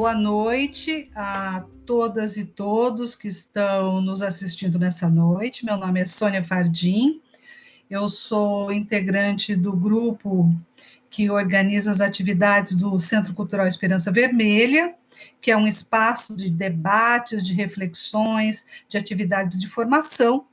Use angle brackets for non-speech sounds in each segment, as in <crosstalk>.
boa noite a todas e todos que estão nos assistindo nessa noite. Meu nome é Sônia Fardim, eu sou integrante do grupo que organiza as atividades do Centro Cultural Esperança Vermelha, que é um espaço de debates, de reflexões, de atividades de formação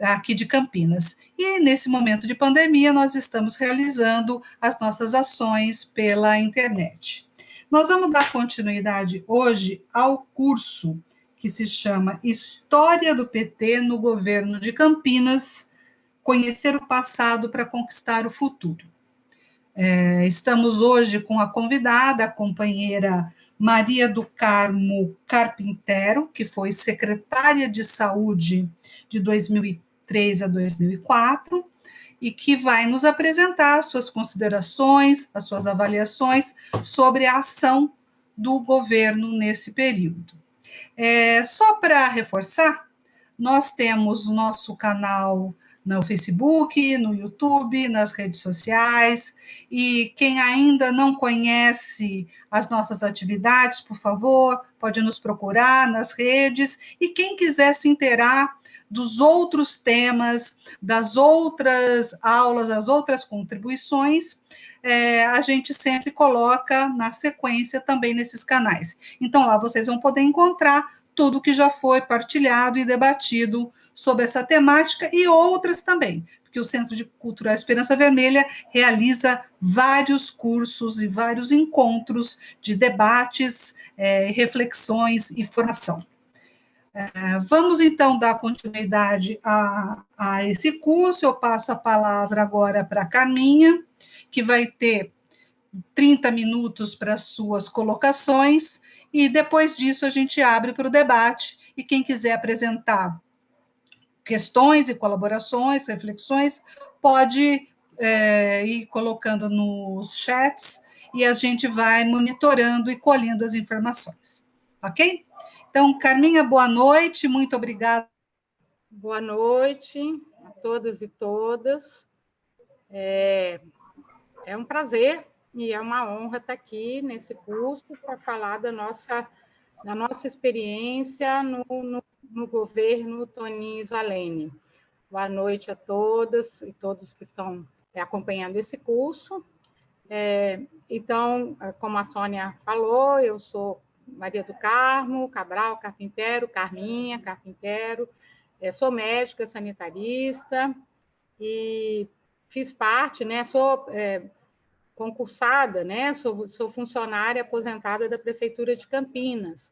aqui de Campinas. E nesse momento de pandemia, nós estamos realizando as nossas ações pela internet. Nós vamos dar continuidade hoje ao curso que se chama História do PT no Governo de Campinas Conhecer o Passado para Conquistar o Futuro. É, estamos hoje com a convidada, a companheira Maria do Carmo Carpintero, que foi secretária de Saúde de 2003 a 2004, e que vai nos apresentar as suas considerações, as suas avaliações sobre a ação do governo nesse período. É, só para reforçar, nós temos o nosso canal no Facebook, no YouTube, nas redes sociais. E quem ainda não conhece as nossas atividades, por favor, pode nos procurar nas redes. E quem quiser se inteirar dos outros temas, das outras aulas, das outras contribuições, é, a gente sempre coloca na sequência também nesses canais. Então, lá vocês vão poder encontrar tudo que já foi partilhado e debatido sobre essa temática e outras também, porque o Centro de Cultural Esperança Vermelha realiza vários cursos e vários encontros de debates, é, reflexões e formação. É, vamos então dar continuidade a, a esse curso. Eu passo a palavra agora para a Carminha, que vai ter 30 minutos para suas colocações, e depois disso a gente abre para o debate. E quem quiser apresentar questões e colaborações, reflexões, pode é, ir colocando nos chats e a gente vai monitorando e colhendo as informações. Ok? Então, Carminha, boa noite, muito obrigada. Boa noite a todas e todas. É, é um prazer e é uma honra estar aqui nesse curso para falar da nossa, da nossa experiência no, no, no governo Toninho Zalene. Boa noite a todas e todos que estão acompanhando esse curso. É, então, como a Sônia falou, eu sou Maria do Carmo, Cabral, carpinteiro, Carminha, carpinteiro. É, sou médica sanitarista e fiz parte, né? Sou é, concursada, né? Sou, sou funcionária aposentada da Prefeitura de Campinas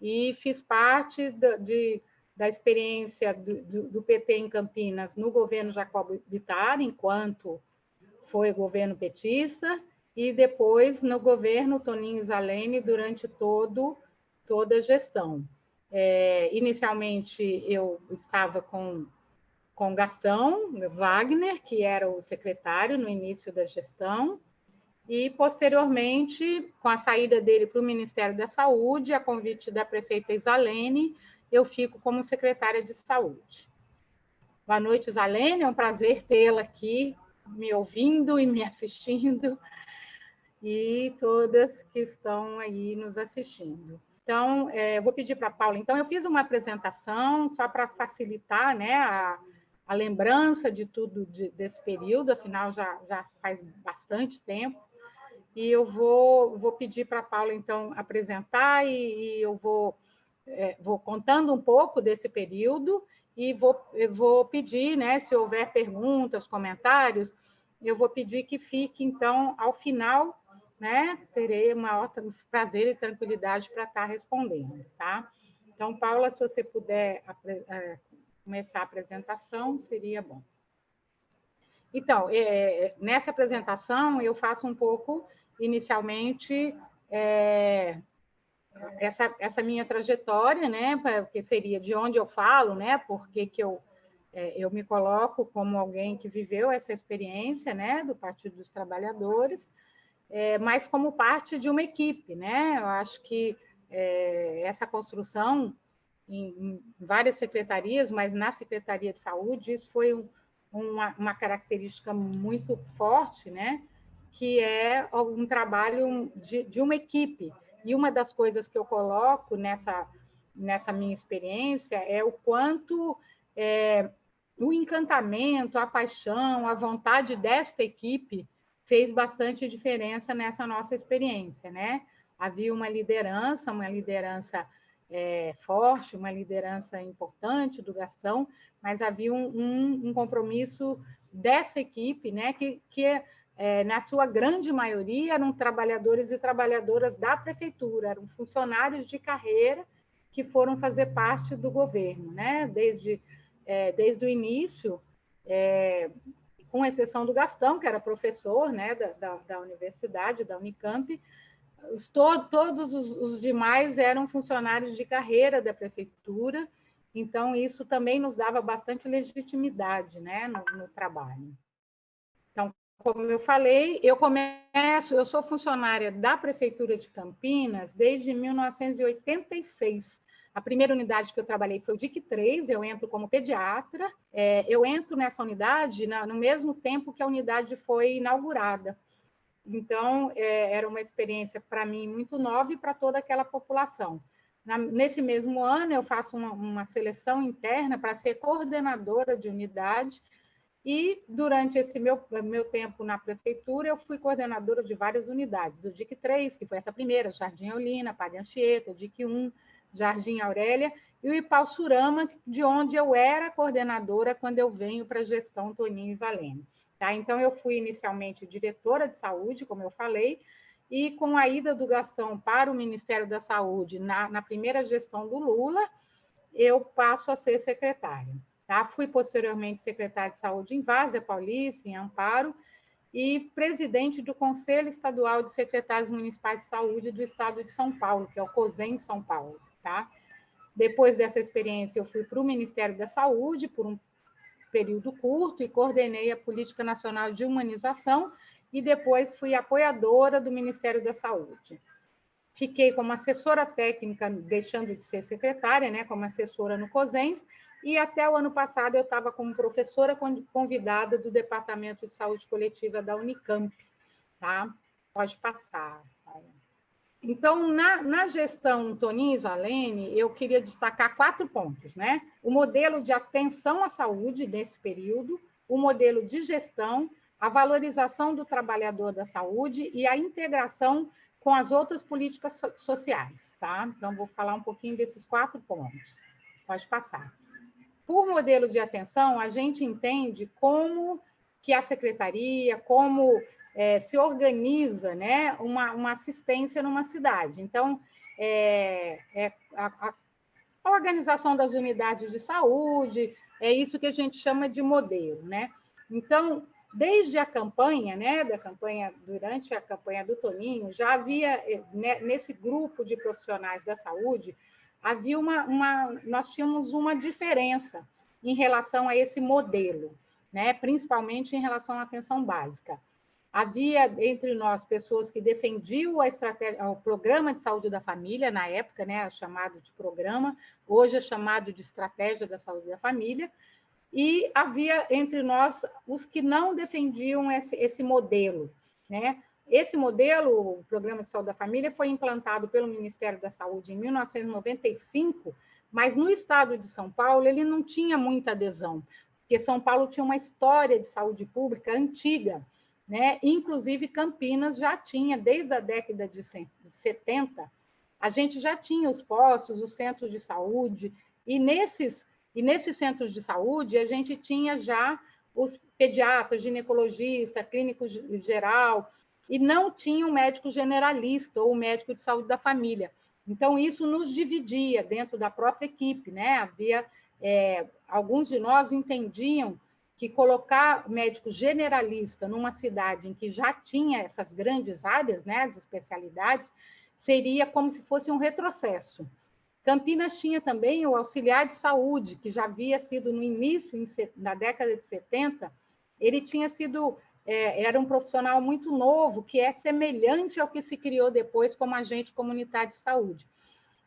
e fiz parte de, de da experiência do, do, do, PT em Campinas no governo Jacob Bittar, enquanto foi governo petista, e depois no governo Toninho Zalene durante todo, toda a gestão. É, inicialmente, eu estava com, com Gastão Wagner, que era o secretário no início da gestão, e, posteriormente, com a saída dele para o Ministério da Saúde, a convite da prefeita Isalene, eu fico como secretária de Saúde. Boa noite, Isalene, é um prazer tê-la aqui, me ouvindo e me <laughs> assistindo e todas que estão aí nos assistindo. Então, é, vou pedir para a Paula. Então, eu fiz uma apresentação só para facilitar né, a, a, lembrança de tudo de, desse período, afinal, já, já faz bastante tempo. E eu vou, vou pedir para a Paula, então, apresentar e, e eu vou, é, vou contando um pouco desse período e vou, vou pedir, né, se houver perguntas, comentários, eu vou pedir que fique, então, ao final né, terei maior prazer e tranquilidade para estar respondendo, tá? Então, Paula, se você puder é, começar a apresentação, seria bom. Então, é, nessa apresentação, eu faço um pouco, inicialmente, é, essa, essa minha trajetória, né, que seria de onde eu falo, né, porque que eu, é, eu me coloco como alguém que viveu essa experiência, né, do Partido dos Trabalhadores, é, mas como parte de uma equipe, né? Eu acho que é, essa construção em, em, várias secretarias, mas na Secretaria de Saúde, isso foi um, uma, uma, característica muito forte, né? Que é um trabalho de, de uma equipe. E uma das coisas que eu coloco nessa, nessa minha experiência é o quanto é, o encantamento, a paixão, a vontade desta equipe fez bastante diferença nessa nossa experiência, né? Havia uma liderança, uma liderança é, forte, uma liderança importante do Gastão, mas havia um, um, um compromisso dessa equipe, né? Que, que é, na sua grande maioria eram trabalhadores e trabalhadoras da prefeitura, eram funcionários de carreira que foram fazer parte do governo, né? Desde é, desde o início, é, com exceção do Gastão, que era professor né, da, da, da universidade, da Unicamp, os, to, todos os, os, demais eram funcionários de carreira da prefeitura, então isso também nos dava bastante legitimidade né, no, no trabalho. Então, como eu falei, eu começo, eu sou funcionária da prefeitura de Campinas desde 1986. A primeira unidade que eu trabalhei foi o DIC 3, eu entro como pediatra. É, eu entro nessa unidade na, no mesmo tempo que a unidade foi inaugurada. Então, é, era uma experiência para mim muito nova e para toda aquela população. Na, nesse mesmo ano, eu faço uma, uma seleção interna para ser coordenadora de unidade, e durante esse meu, meu tempo na prefeitura, eu fui coordenadora de várias unidades, do DIC 3, que foi essa primeira, Jardim Olina, Padre Anchieta, DIC 1, Jardim Aurélia, e o Ipalsurama, de onde eu era coordenadora quando eu venho para a gestão Toninho Isalene. Tá? Então, eu fui inicialmente diretora de saúde, como eu falei, e com a ida do Gastão para o Ministério da Saúde na, na primeira gestão do Lula, eu passo a ser secretária. Tá? Fui posteriormente secretária de saúde em Várzea Paulista, em Amparo, e presidente do Conselho Estadual de Secretários Municipais de Saúde do Estado de São Paulo, que é o COSEM São Paulo. Tá? Depois dessa experiência, eu fui para o Ministério da Saúde por um período curto e coordenei a Política Nacional de Humanização e depois fui apoiadora do Ministério da Saúde. Fiquei como assessora técnica, deixando de ser secretária, né, como assessora no COSENS, e até o ano passado eu estava como professora convidada do Departamento de Saúde Coletiva da Unicamp. Tá? Pode passar. Então, na, na gestão Toninho Zalene, eu queria destacar quatro pontos, né? O modelo de atenção à saúde nesse período, o modelo de gestão, a valorização do trabalhador da saúde e a integração com as outras políticas so sociais, tá? Então, vou falar um pouquinho desses quatro pontos. Pode passar. Por modelo de atenção, a gente entende como que a secretaria, como é, se organiza né, uma, uma assistência numa cidade. Então, é, é a, a, organização das unidades de saúde, é isso que a gente chama de modelo. Né? Então, desde a campanha, né, da campanha, durante a campanha do Toninho, já havia, né, nesse grupo de profissionais da saúde, havia uma, uma, nós tínhamos uma diferença em relação a esse modelo, né, principalmente em relação à atenção básica. Havia entre nós pessoas que defendiam a estratégia, o programa de saúde da família, na época, né, chamado de programa, hoje é chamado de estratégia da saúde da família, e havia entre nós os que não defendiam esse, esse modelo. Né? Esse modelo, o Programa de Saúde da Família, foi implantado pelo Ministério da Saúde em 1995, mas no estado de São Paulo ele não tinha muita adesão, porque São Paulo tinha uma história de saúde pública antiga, né? Inclusive, Campinas já tinha, desde a década de 70, a gente já tinha os postos, os centros de saúde, e nesses, e nesses centros de saúde a gente tinha já os pediatras, ginecologista, clínico geral, e não tinha um médico generalista ou médico de saúde da família. Então, isso nos dividia dentro da própria equipe, né? Havia, é, alguns de nós entendiam que colocar médico generalista numa cidade em que já tinha essas grandes áreas, né, as especialidades, seria como se fosse um retrocesso. Campinas tinha também o auxiliar de saúde, que já havia sido no início, na década de 70, ele tinha sido, é, era um profissional muito novo, que é semelhante ao que se criou depois como agente comunitário de saúde.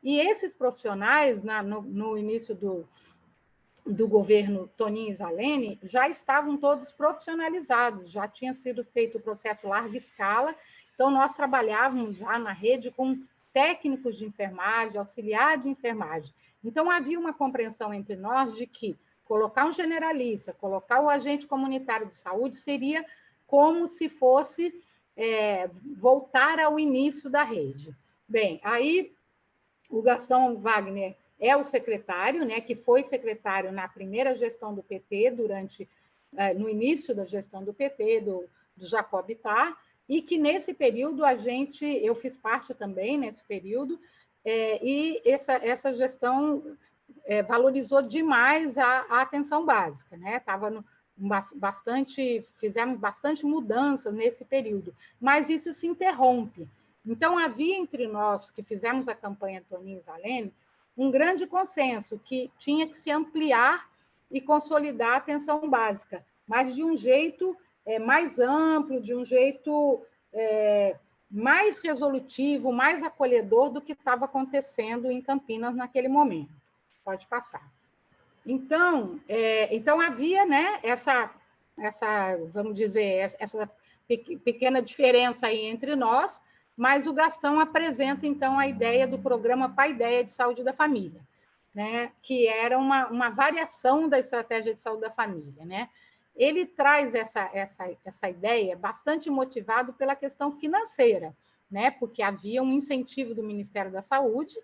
E esses profissionais, na, no, no início do, do governo Toninho Zalene já estavam todos profissionalizados, já tinha sido feito o processo larga escala, então nós trabalhávamos já na rede com técnicos de enfermagem, auxiliar de enfermagem. Então, havia uma compreensão entre nós de que colocar um generalista, colocar o agente comunitário de saúde seria como se fosse é, voltar ao início da rede. Bem, aí o Gastão Wagner é o secretário, né, que foi secretário na primeira gestão do PT, durante é, no início da gestão do PT, do, do Jacob Ittar, e que nesse período a gente, eu fiz parte também nesse período, é, e essa, essa gestão é, valorizou demais a, a, atenção básica, né? Estava bastante, fizemos bastante mudanças nesse período, mas isso se interrompe. Então, havia entre nós que fizemos a campanha Toninho Zalene um grande consenso que tinha que se ampliar e consolidar a atenção básica, mas de um jeito é, mais amplo, de um jeito é, mais resolutivo, mais acolhedor do que estava acontecendo em Campinas naquele momento. Pode passar. Então, é, então havia né, essa, essa, vamos dizer, essa pequena diferença aí entre nós, mas o Gastão apresenta, então, a ideia do programa Pai Ideia de Saúde da Família, né, que era uma, uma variação da estratégia de saúde da família. Né? Ele traz essa, essa, essa ideia bastante motivado pela questão financeira, né, porque havia um incentivo do Ministério da Saúde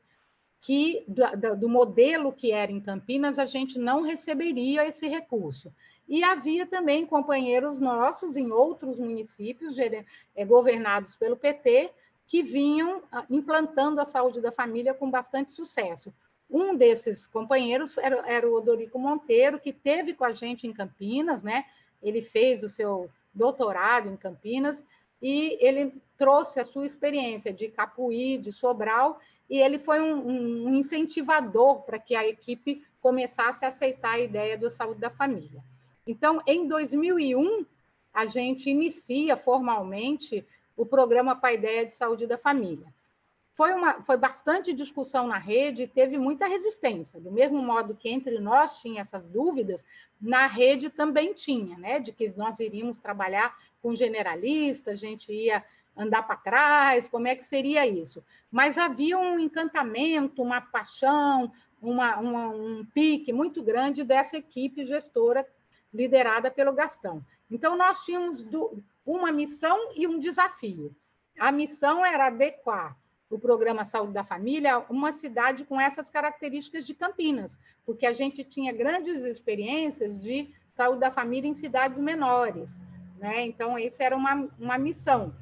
que do, do, modelo que era em Campinas, a gente não receberia esse recurso. E havia também companheiros nossos em outros municípios é, governados pelo PT que vinham ah, implantando a saúde da família com bastante sucesso. Um desses companheiros era, era o Odorico Monteiro, que teve com a gente em Campinas, né? Ele fez o seu doutorado em Campinas e ele trouxe a sua experiência de Capuí, de Sobral, e ele foi um, um incentivador para que a equipe começasse a aceitar a ideia do saúde da família. Então, em 2001, a gente inicia formalmente o programa Pai Ideia de Saúde da Família. Foi, uma, foi bastante discussão na rede e teve muita resistência. Do mesmo modo que entre nós tinha essas dúvidas, na rede também tinha, né? De que nós iríamos trabalhar com generalista, a gente ia andar para trás, como é que seria isso? Mas havia um encantamento, uma paixão, uma, uma, um pique muito grande dessa equipe gestora liderada pelo Gastão. Então, nós tínhamos uma missão e um desafio. A missão era adequar o programa Saúde da Família a uma cidade com essas características de Campinas, porque a gente tinha grandes experiências de saúde da família em cidades menores. Né? Então, isso era uma, uma missão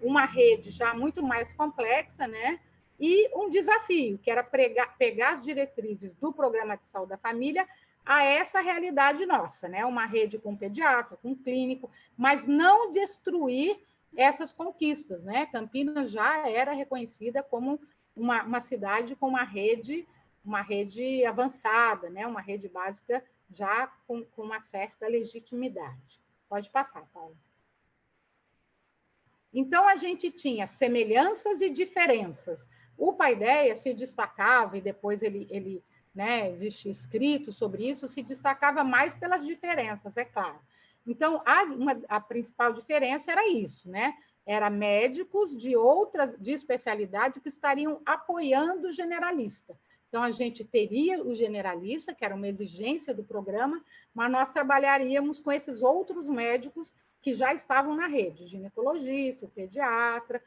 uma rede já muito mais complexa, né? E um desafio, que era pregar, pegar as diretrizes do programa de saúde da família a essa realidade nossa, né? Uma rede com pediatra, com clínico, mas não destruir essas conquistas, né? Campinas já era reconhecida como uma, uma cidade com uma rede, uma rede avançada, né? Uma rede básica já com, com uma certa legitimidade. Pode passar, Paulo. Então, a gente tinha semelhanças e diferenças. O Paideia se destacava, e depois ele, ele né, existe escrito sobre isso, se destacava mais pelas diferenças, é claro. Então, a, uma, a principal diferença era isso, né? Era médicos de outras de especialidade que estariam apoiando o generalista. Então, a gente teria o generalista, que era uma exigência do programa, mas nós trabalharíamos com esses outros médicos que já estavam na rede, ginecologista, pediatra.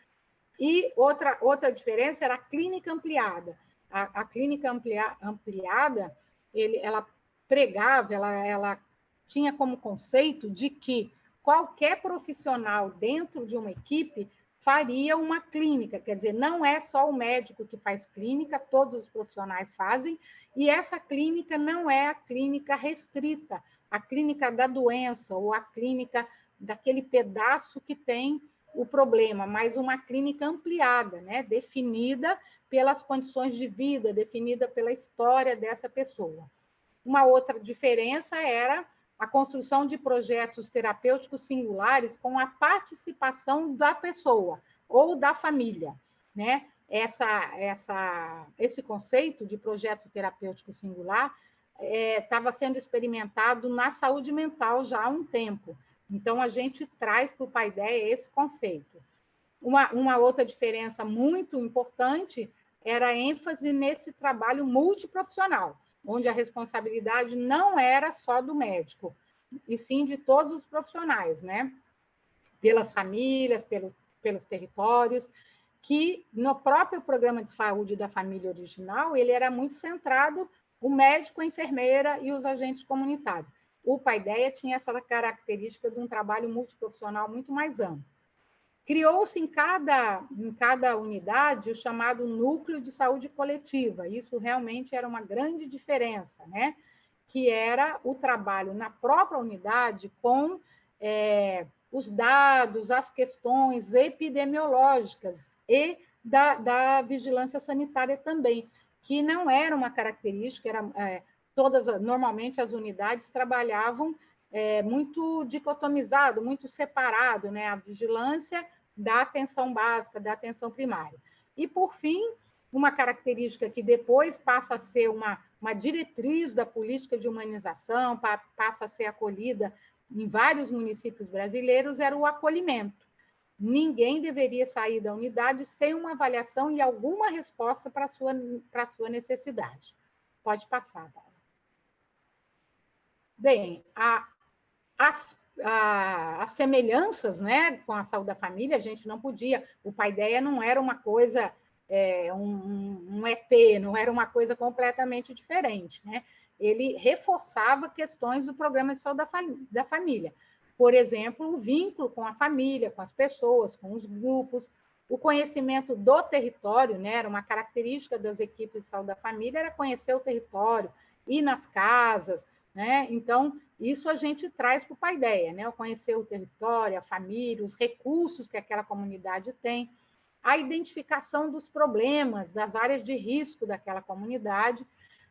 E outra, outra diferença era a clínica ampliada. A, a clínica amplia, ampliada, ele, ela pregava, ela, ela tinha como conceito de que qualquer profissional dentro de uma equipe faria uma clínica, quer dizer, não é só o médico que faz clínica, todos os profissionais fazem, e essa clínica não é a clínica restrita, a clínica da doença ou a clínica daquele pedaço que tem o problema, mas uma clínica ampliada, né, definida pelas condições de vida, definida pela história dessa pessoa. Uma outra diferença era a construção de projetos terapêuticos singulares com a participação da pessoa ou da família, né? Essa, essa, esse conceito de projeto terapêutico singular estava é, sendo experimentado na saúde mental já há um tempo. Então, a gente traz para o Paideia esse conceito. uma, uma outra diferença muito importante era ênfase nesse trabalho multiprofissional, onde a responsabilidade não era só do médico, e sim de todos os profissionais, né? Pelas famílias, pelo, pelos territórios, que no próprio programa de saúde da família original, ele era muito centrado o médico, a enfermeira e os agentes comunitários. O Paideia tinha essa característica de um trabalho multiprofissional muito mais amplo. Criou-se em cada, em cada unidade o chamado núcleo de saúde coletiva. Isso realmente era uma grande diferença, né? que era o trabalho na própria unidade com é, os dados, as questões epidemiológicas e da, da vigilância sanitária também, que não era uma característica, era, é, todas, normalmente as unidades trabalhavam é, muito dicotomizado, muito separado, né? a vigilância da atenção básica, da atenção primária. E, por fim, uma característica que depois passa a ser uma, uma diretriz da política de humanização, passa a ser acolhida em vários municípios brasileiros, era o acolhimento. Ninguém deveria sair da unidade sem uma avaliação e alguma resposta para a sua, sua necessidade. Pode passar, Paula. Bem, a, as, a, as semelhanças né, com a saúde da família, a gente não podia. O pai ideia não era uma coisa é, um, um, ET, não era uma coisa completamente diferente. Né? Ele reforçava questões do programa de saúde da, da família. Por exemplo, o vínculo com a família, com as pessoas, com os grupos, o conhecimento do território, né? era uma característica das equipes de saúde da família, era conhecer o território, ir nas casas, né? Então, isso a gente traz para o Paideia, né? O conhecer o território, a família, os recursos que aquela comunidade tem a identificação dos problemas, das áreas de risco daquela comunidade,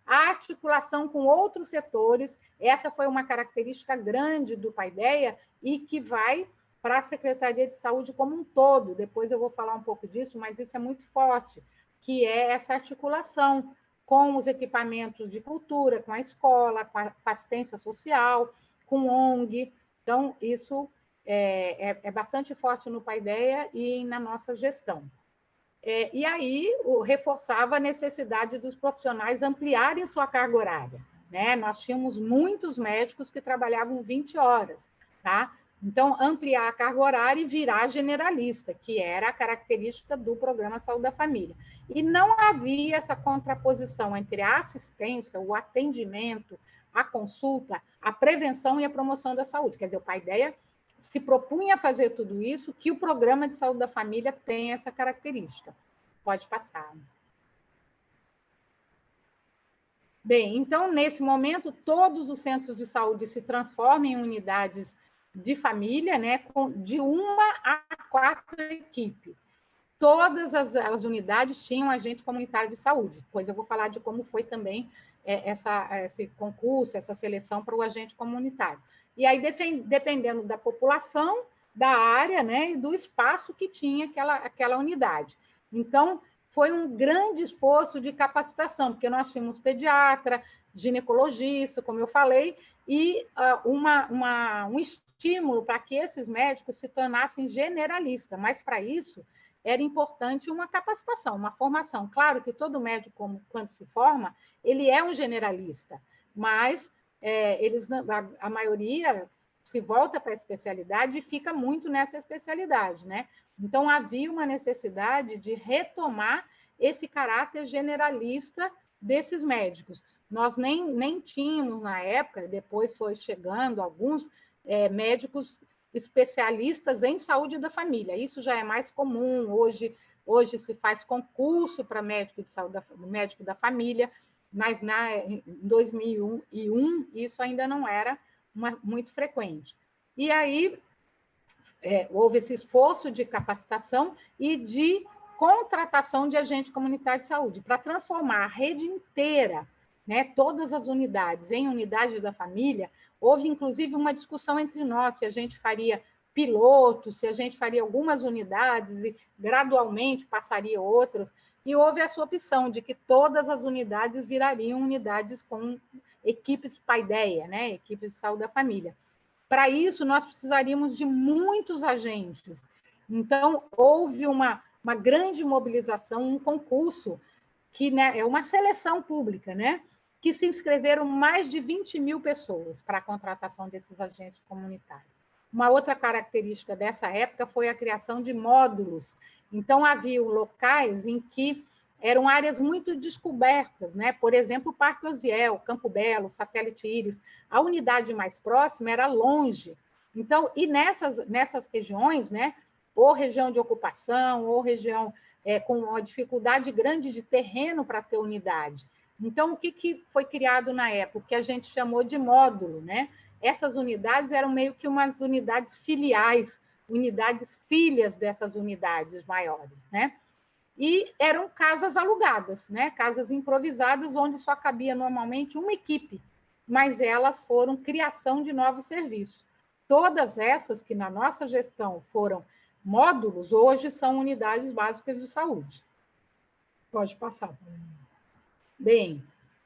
a articulação com outros setores, essa foi uma característica grande do Paideia e que vai para a Secretaria de Saúde como um todo, depois eu vou falar um pouco disso, mas isso é muito forte, que é essa articulação com os equipamentos de cultura, com a escola, com a assistência social, com ONG, então isso é, é, é bastante forte no Paideia e na nossa gestão. É, e aí o, reforçava a necessidade dos profissionais ampliarem sua carga horária. Né? Nós tínhamos muitos médicos que trabalhavam 20 horas, tá? Então, ampliar a carga horária e virar generalista, que era a característica do programa Saúde da Família. E não havia essa contraposição entre a assistência, o atendimento, a consulta, a prevenção e a promoção da saúde. Quer dizer, o pai ideia se propunha a fazer tudo isso, que o programa de saúde da família tem essa característica. Pode passar. Bem, então, nesse momento, todos os centros de saúde se transformam em unidades de família, né, de uma a quatro equipes. Todas as, as unidades tinham agente comunitário de saúde. Depois eu vou falar de como foi também é, essa, esse concurso, essa seleção para o agente comunitário. E aí, dependendo da população, da área né, e do espaço que tinha aquela, aquela unidade. Então, foi um grande esforço de capacitação, porque nós tínhamos pediatra, ginecologista, como eu falei, e uh, uma, uma, um estímulo para que esses médicos se tornassem generalistas, mas para isso era importante uma capacitação, uma formação. Claro que todo médico, quando se forma, ele é um generalista, mas é, eles, a, a, maioria se volta para a especialidade e fica muito nessa especialidade, né? Então, havia uma necessidade de retomar esse caráter generalista desses médicos. Nós nem, nem tínhamos na época, depois foi chegando alguns é, médicos especialistas em saúde da família. Isso já é mais comum hoje. Hoje se faz concurso para médico de saúde da, médico da família, mas na, em 2001 isso ainda não era uma, muito frequente. E aí é, houve esse esforço de capacitação e de contratação de agente comunitário de saúde para transformar a rede inteira, né, todas as unidades em unidades da família. Houve inclusive uma discussão entre nós se a gente faria piloto, se a gente faria algumas unidades e gradualmente passaria outras e houve essa opção de que todas as unidades virariam unidades com equipes paideia, né? equipes de saúde da família. Para isso, nós precisaríamos de muitos agentes. Então, houve uma, uma grande mobilização, um concurso, que né, é uma seleção pública, né? Que se inscreveram mais de 20 mil pessoas para a contratação desses agentes comunitários. Uma outra característica dessa época foi a criação de módulos. Então, havia locais em que eram áreas muito descobertas, né? por exemplo, o Parque Osiel, Campo Belo, Satélite Íris. A unidade mais próxima era longe. Então, e nessas, nessas regiões, né? ou região de ocupação, ou região é, com uma dificuldade grande de terreno para ter unidade. Então, o que, que foi criado na época? Que a gente chamou de módulo, né? Essas unidades eram meio que umas unidades filiais, unidades filhas dessas unidades maiores, né? E eram casas alugadas, né? Casas improvisadas, onde só cabia normalmente uma equipe, mas elas foram criação de novos serviços. Todas essas que na nossa gestão foram módulos, hoje são unidades básicas de saúde. Pode passar. Bem,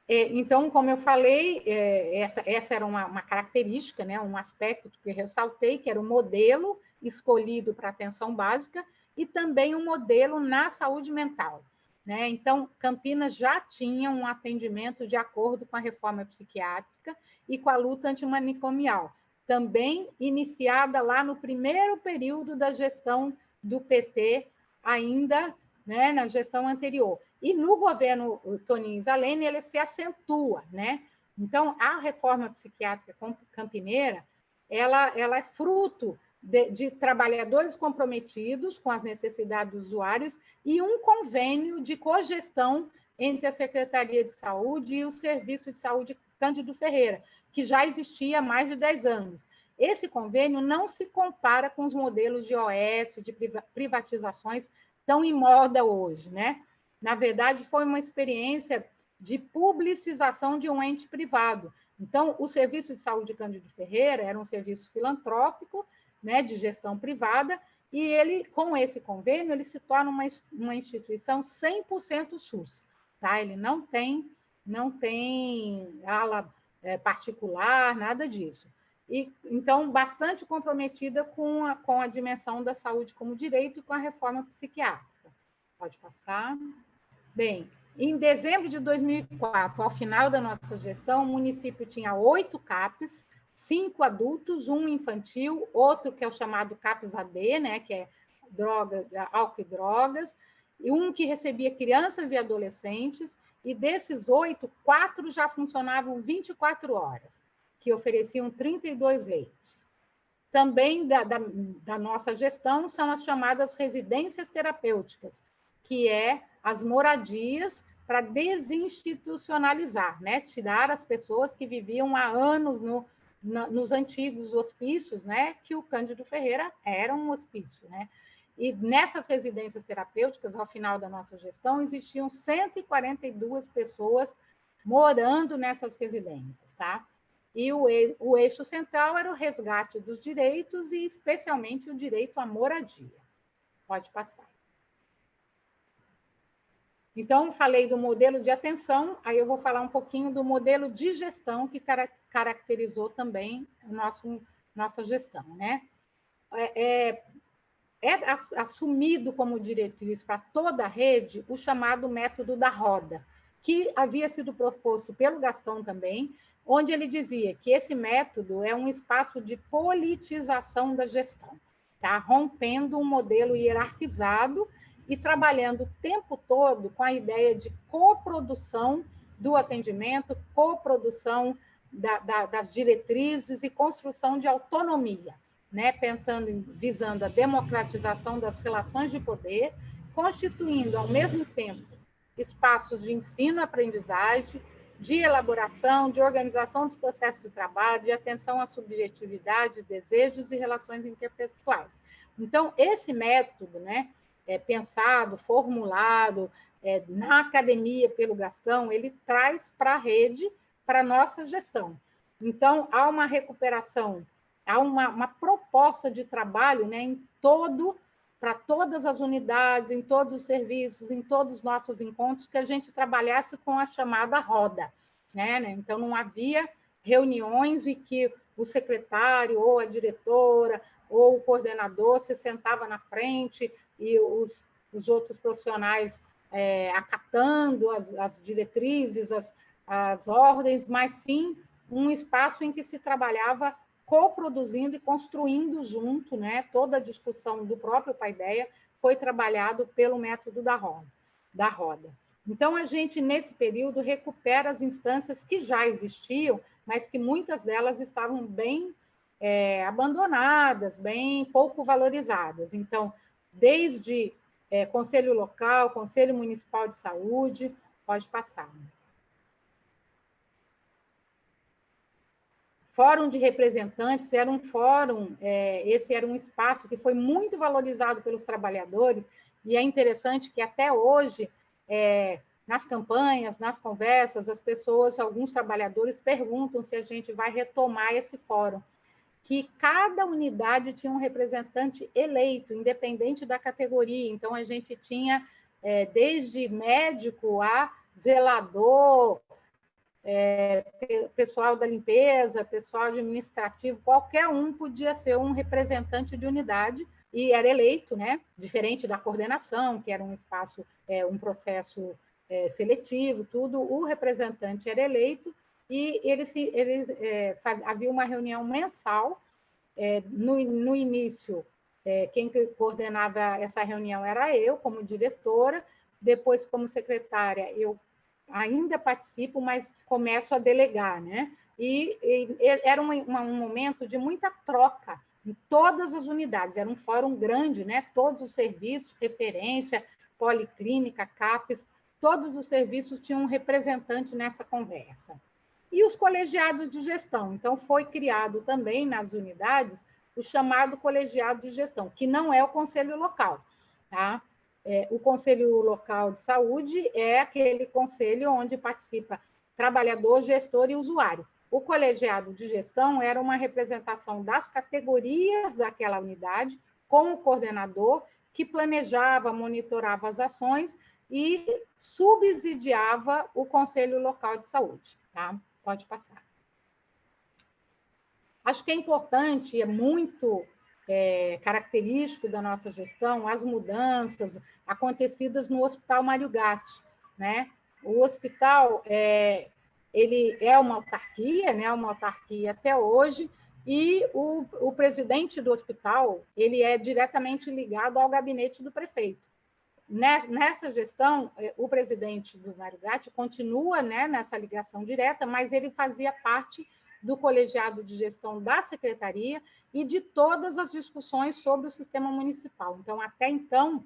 é, então, como eu falei, é, essa, essa era uma, uma, característica, né, um aspecto que ressaltei, que era o modelo escolhido para atenção básica e também um modelo na saúde mental. Né? Então, Campinas já tinha um atendimento de acordo com a reforma psiquiátrica e com a luta antimanicomial, também iniciada lá no primeiro período da gestão do PT, ainda né, na gestão anterior. E no governo Toninho Zalene, ele se acentua, né? Então, a reforma psiquiátrica campineira, ela, ela é fruto de, de, trabalhadores comprometidos com as necessidades dos usuários e um convênio de cogestão entre a Secretaria de Saúde e o Serviço de Saúde Cândido Ferreira, que já existia há mais de 10 anos. Esse convênio não se compara com os modelos de OS, de privatizações tão em moda hoje, né? Na verdade, foi uma experiência de publicização de um ente privado. Então, o Serviço de Saúde Cândido Ferreira era um serviço filantrópico, né, de gestão privada, e ele, com esse convênio, ele se torna uma, uma instituição 100% SUS. Tá? Ele não tem, não tem ala é, particular, nada disso. E, então, bastante comprometida com a, com a dimensão da saúde como direito e com a reforma psiquiátrica. Pode passar. Bem, em dezembro de 2004, ao final da nossa gestão, o município tinha oito CAPs, cinco adultos, um infantil, outro que é o chamado CAPS AD, né, que é droga, álcool e drogas, e um que recebia crianças e adolescentes, e desses oito, quatro já funcionavam 24 horas, que ofereciam 32 leitos. Também da, da, da nossa gestão são as chamadas residências terapêuticas, que é as moradias para desinstitucionalizar, né? tirar as pessoas que viviam há anos no, na, nos antigos hospícios, né? que o Cândido Ferreira era um hospício. Né? E nessas residências terapêuticas, ao final da nossa gestão, existiam 142 pessoas morando nessas residências. Tá? E o, o eixo central era o resgate dos direitos e, especialmente, o direito à moradia. Pode passar. Então, falei do modelo de atenção, aí eu vou falar um pouquinho do modelo de gestão que caracterizou também o nosso, nossa gestão. Né? É, é, é assumido como diretriz para toda a rede o chamado método da roda, que havia sido proposto pelo Gastão também, onde ele dizia que esse método é um espaço de politização da gestão, tá? rompendo um modelo hierarquizado e trabalhando o tempo todo com a ideia de coprodução do atendimento, coprodução da, da, das diretrizes e construção de autonomia, né? pensando em, visando a democratização das relações de poder, constituindo ao mesmo tempo espaços de ensino-aprendizagem, de elaboração, de organização dos processos de trabalho, de atenção à subjetividade, desejos e relações interpessoais. Então, esse método, né, é, pensado, formulado é, na academia pelo Gastão, ele traz para a rede, para a nossa gestão. Então, há uma recuperação, há uma, uma proposta de trabalho né, em todo, para todas as unidades, em todos os serviços, em todos os nossos encontros, que a gente trabalhasse com a chamada roda. Né? né? Então, não havia reuniões em que o secretário ou a diretora ou o coordenador se sentava na frente e os, os outros profissionais é, acatando as, as diretrizes, as, as ordens, mas sim um espaço em que se trabalhava coproduzindo e construindo junto, né? Toda a discussão do próprio Paideia foi trabalhado pelo método da roda, da roda. Então, a gente, nesse período, recupera as instâncias que já existiam, mas que muitas delas estavam bem é, abandonadas, bem pouco valorizadas. Então, desde é, Conselho Local, Conselho Municipal de Saúde, pode passar. Fórum de representantes era um fórum, é, esse era um espaço que foi muito valorizado pelos trabalhadores, e é interessante que até hoje, é, nas campanhas, nas conversas, as pessoas, alguns trabalhadores perguntam se a gente vai retomar esse fórum, que cada unidade tinha um representante eleito, independente da categoria, então a gente tinha é, desde médico a zelador, é, pessoal da limpeza, pessoal administrativo, qualquer um podia ser um representante de unidade e era eleito, né? Diferente da coordenação, que era um espaço, é, um processo é, seletivo, tudo. O representante era eleito e ele se, ele é, faz, havia uma reunião mensal. É, no, no início, é, quem coordenava essa reunião era eu, como diretora. Depois, como secretária, eu ainda participo, mas começo a delegar, né? E, e era um, um momento de muita troca em todas as unidades, era um fórum grande, né? Todos os serviços, referência, policlínica, CAPES, todos os serviços tinham um representante nessa conversa. E os colegiados de gestão. Então, foi criado também nas unidades o chamado colegiado de gestão, que não é o conselho local, tá? É, o Conselho Local de Saúde é aquele conselho onde participa trabalhador, gestor e usuário. O colegiado de gestão era uma representação das categorias daquela unidade, com o coordenador, que planejava, monitorava as ações e subsidiava o Conselho Local de Saúde. Tá? Pode passar. Acho que é importante, é muito é, característico da nossa gestão as mudanças acontecidas no Hospital Mário Gatti. Né? O hospital é, ele é uma autarquia, né? uma autarquia até hoje, e o, o presidente do hospital ele é diretamente ligado ao gabinete do prefeito. Nessa gestão, é, o presidente do Mário Gatti continua né, nessa ligação direta, mas ele fazia parte do colegiado de gestão da secretaria e de todas as discussões sobre o sistema municipal. Então, até então,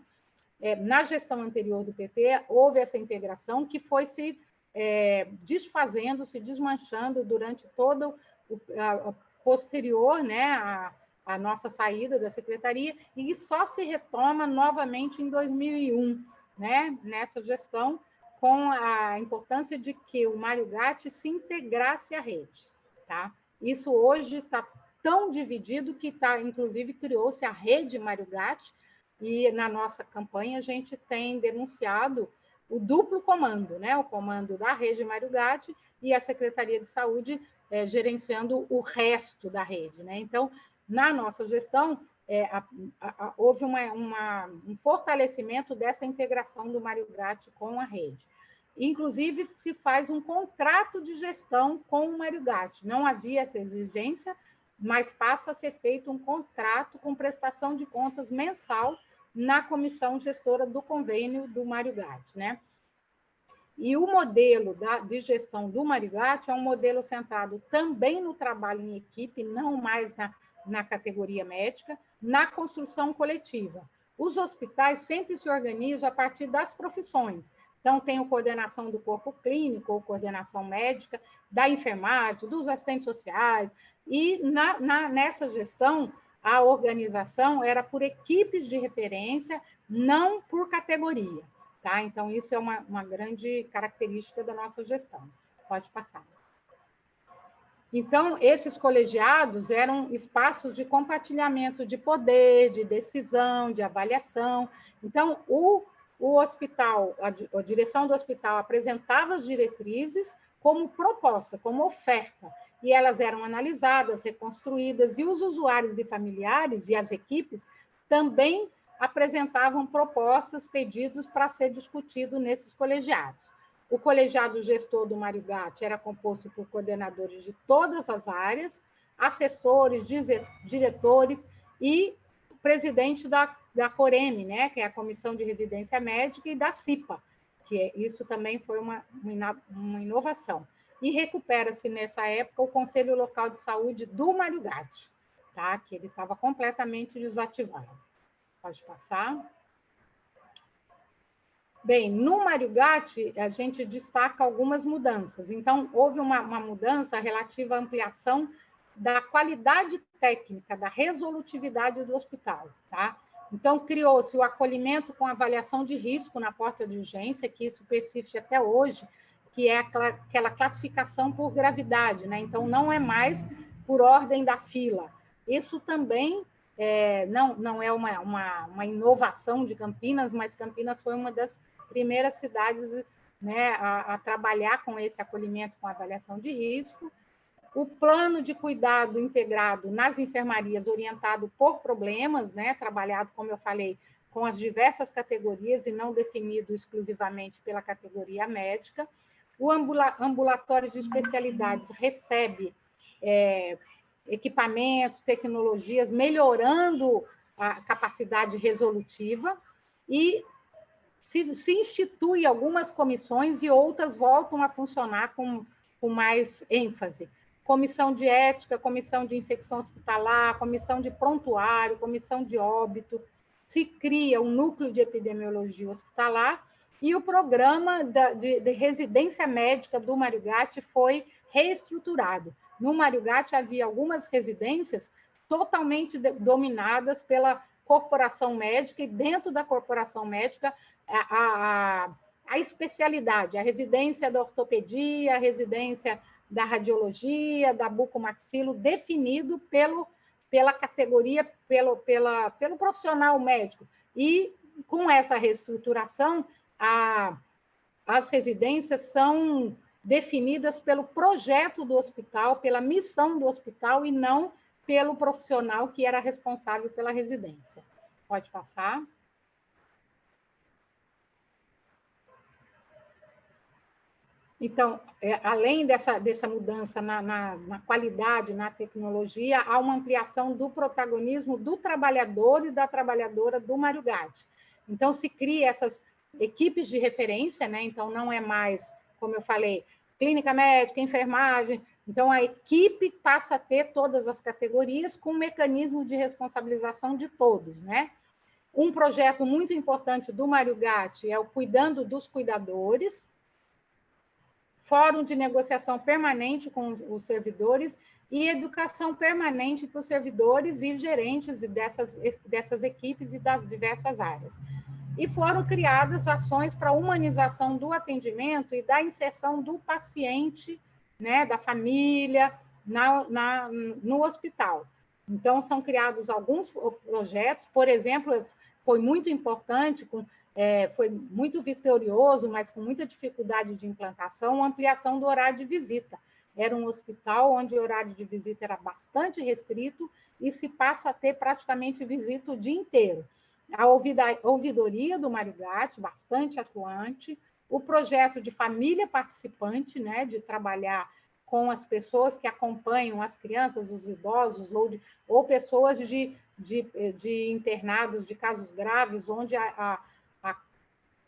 é, na gestão anterior do PT, houve essa integração que foi se é, desfazendo, se desmanchando durante todo o posterior né, a, a nossa saída da secretaria, e só se retoma novamente em 2001, né, nessa gestão, com a importância de que o Mário Gatti se integrasse à rede. Tá? Isso hoje está tão dividido que tá, inclusive criou-se a rede Mário Gatti, e na nossa campanha a gente tem denunciado o duplo comando, né? o comando da rede Mário Gatti e a Secretaria de Saúde é, gerenciando o resto da rede. Né? Então, na nossa gestão, é, a, a, houve uma, uma, um fortalecimento dessa integração do Mário Gatti com a rede. Inclusive, se faz um contrato de gestão com o Mário Gatti. Não havia essa exigência, mas passa a ser feito um contrato com prestação de contas mensal na comissão gestora do convênio do Mário Gatti, né? E o modelo da, de gestão do Mário Gatti é um modelo centrado também no trabalho em equipe, não mais na, na categoria médica, na construção coletiva. Os hospitais sempre se organizam a partir das profissões. Então, tem a coordenação do corpo clínico, ou coordenação médica, da enfermagem, dos assistentes sociais, e na, na, nessa gestão, a organização era por equipes de referência, não por categoria. Tá? Então, isso é uma, uma grande característica da nossa gestão. Pode passar. Então, esses colegiados eram espaços de compartilhamento de poder, de decisão, de avaliação. Então, o, o hospital, a, a direção do hospital apresentava as diretrizes como proposta, como oferta, e elas eram analisadas, reconstruídas, e os usuários e familiares e as equipes também apresentavam propostas, pedidos para ser discutido nesses colegiados. O colegiado gestor do Marigate era composto por coordenadores de todas as áreas, assessores, diretores e presidente da, da Coreme, né, que é a Comissão de Residência Médica, e da CIPA, que é, isso também foi uma, uma inovação. E recupera-se nessa época o Conselho Local de Saúde do Marigate, tá? que ele estava completamente desativado. Pode passar. Bem, no Mário Gatti, a gente destaca algumas mudanças. Então, houve uma, uma mudança relativa à ampliação da qualidade técnica, da resolutividade do hospital, tá? Então, criou-se o acolhimento com avaliação de risco na porta de urgência, que isso persiste até hoje, que é aquela classificação por gravidade, né? Então, não é mais por ordem da fila. Isso também é, não, não é uma, uma, uma, inovação de Campinas, mas Campinas foi uma das primeiras cidades né, a, a, trabalhar com esse acolhimento com avaliação de risco. O plano de cuidado integrado nas enfermarias, orientado por problemas, né, trabalhado, como eu falei, com as diversas categorias e não definido exclusivamente pela categoria médica. O ambulatório de especialidades recebe é, equipamentos, tecnologias, melhorando a capacidade resolutiva e se, se institui algumas comissões e outras voltam a funcionar com, com mais ênfase. Comissão de ética, comissão de infecção hospitalar, comissão de prontuário, comissão de óbito, se cria um núcleo de epidemiologia hospitalar e o programa de, de residência médica do Marigate foi reestruturado. No Mário Gatti havia algumas residências totalmente dominadas pela corporação médica, e dentro da corporação médica, a, a, a especialidade, a residência da ortopedia, a residência da radiologia, da bucomaxilo, definido pelo, pela categoria, pelo, pela, pelo profissional médico. E com essa reestruturação, a, as residências são definidas pelo projeto do hospital, pela missão do hospital e não pelo profissional que era responsável pela residência. Pode passar. Então, é, além dessa, dessa mudança na, na, na, qualidade, na tecnologia, há uma ampliação do protagonismo do trabalhador e da trabalhadora do Mário Gatti. Então, se cria essas equipes de referência, né? então não é mais, como eu falei, clínica médica, enfermagem. Então, a equipe passa a ter todas as categorias com um mecanismo de responsabilização de todos, né? Um projeto muito importante do Mário Gatti é o Cuidando dos Cuidadores, Fórum de Negociação Permanente com os servidores e educação permanente para os servidores e gerentes dessas, dessas equipes e das diversas áreas e foram criadas ações para humanização do atendimento e da inserção do paciente, né, da família, na, na, no hospital. Então, são criados alguns projetos, por exemplo, foi muito importante, com, é, foi muito vitorioso, mas com muita dificuldade de implantação, a ampliação do horário de visita. Era um hospital onde o horário de visita era bastante restrito e se passa a ter praticamente visita o dia inteiro a ouvidoria do Marigate, bastante atuante, o projeto de família participante, né, de trabalhar com as pessoas que acompanham as crianças, os idosos, ou, de, ou pessoas de, de, de, internados de casos graves, onde a, a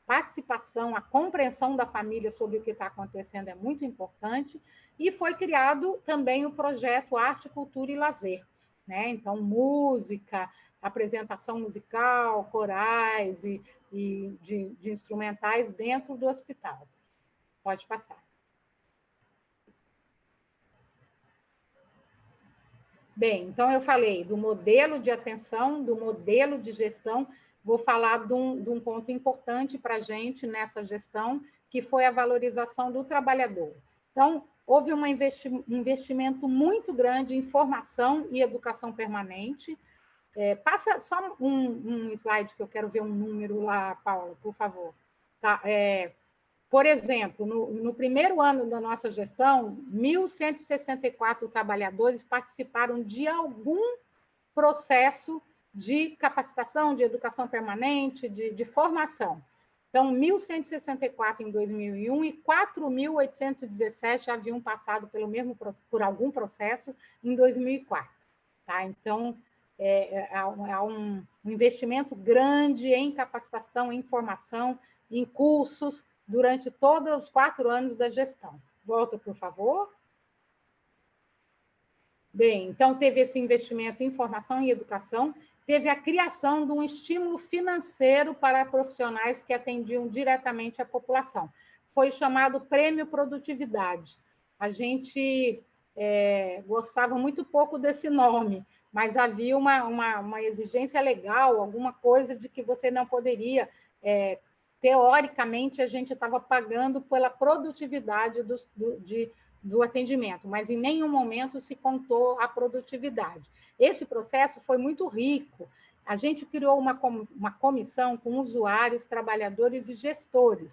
participação, a compreensão da família sobre o que está acontecendo é muito importante, e foi criado também o projeto Arte, Cultura e Lazer, né? Então, música, apresentação musical, corais e, e de, de instrumentais dentro do hospital. Pode passar. Bem, então eu falei do modelo de atenção, do modelo de gestão, vou falar de um, de um ponto importante para a gente nessa gestão, que foi a valorização do trabalhador. Então, houve um investimento muito grande em formação e educação permanente, é, passa só um, um, slide que eu quero ver um número lá, Paula, por favor. Tá, é, Por exemplo, no, no primeiro ano da nossa gestão, 1.164 trabalhadores participaram de algum processo de capacitação, de educação permanente, de, de formação. Então, 1.164 em 2001 e 4.817 haviam passado pelo mesmo por algum processo em 2004. Tá? Então, é, é, há um investimento grande em capacitação, em formação, em cursos durante todos os quatro anos da gestão. Volta, por favor. Bem, então teve esse investimento em formação e educação, teve a criação de um estímulo financeiro para profissionais que atendiam diretamente a população. Foi chamado Prêmio Produtividade. A gente é, gostava muito pouco desse nome, mas havia uma, uma, uma, exigência legal, alguma coisa de que você não poderia. É, teoricamente, a gente estava pagando pela produtividade do, do, de, do atendimento, mas em nenhum momento se contou a produtividade. Esse processo foi muito rico. A gente criou uma, uma comissão com usuários, trabalhadores e gestores.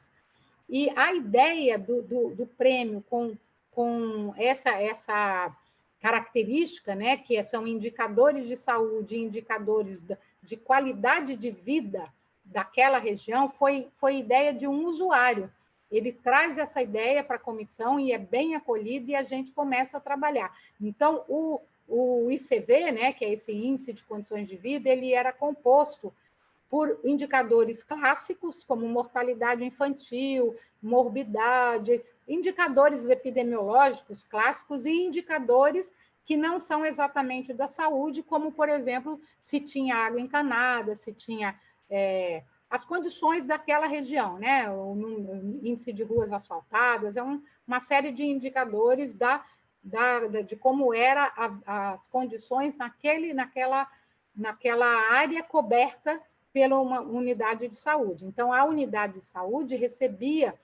E a ideia do, do, do prêmio com, com essa, essa característica, né, que são indicadores de saúde, indicadores de qualidade de vida daquela região, foi, foi ideia de um usuário. Ele traz essa ideia para a comissão e é bem acolhido e a gente começa a trabalhar. Então, o, o ICV, né, que é esse índice de condições de vida, ele era composto por indicadores clássicos, como mortalidade infantil, morbidade, indicadores epidemiológicos clássicos e indicadores que não são exatamente da saúde, como, por exemplo, se tinha água encanada, se tinha é, as condições daquela região, né? o índice de ruas asfaltadas, é um, uma série de indicadores da da, de como era a, as condições naquele, naquela, naquela área coberta pela uma unidade de saúde. Então, a unidade de saúde recebia,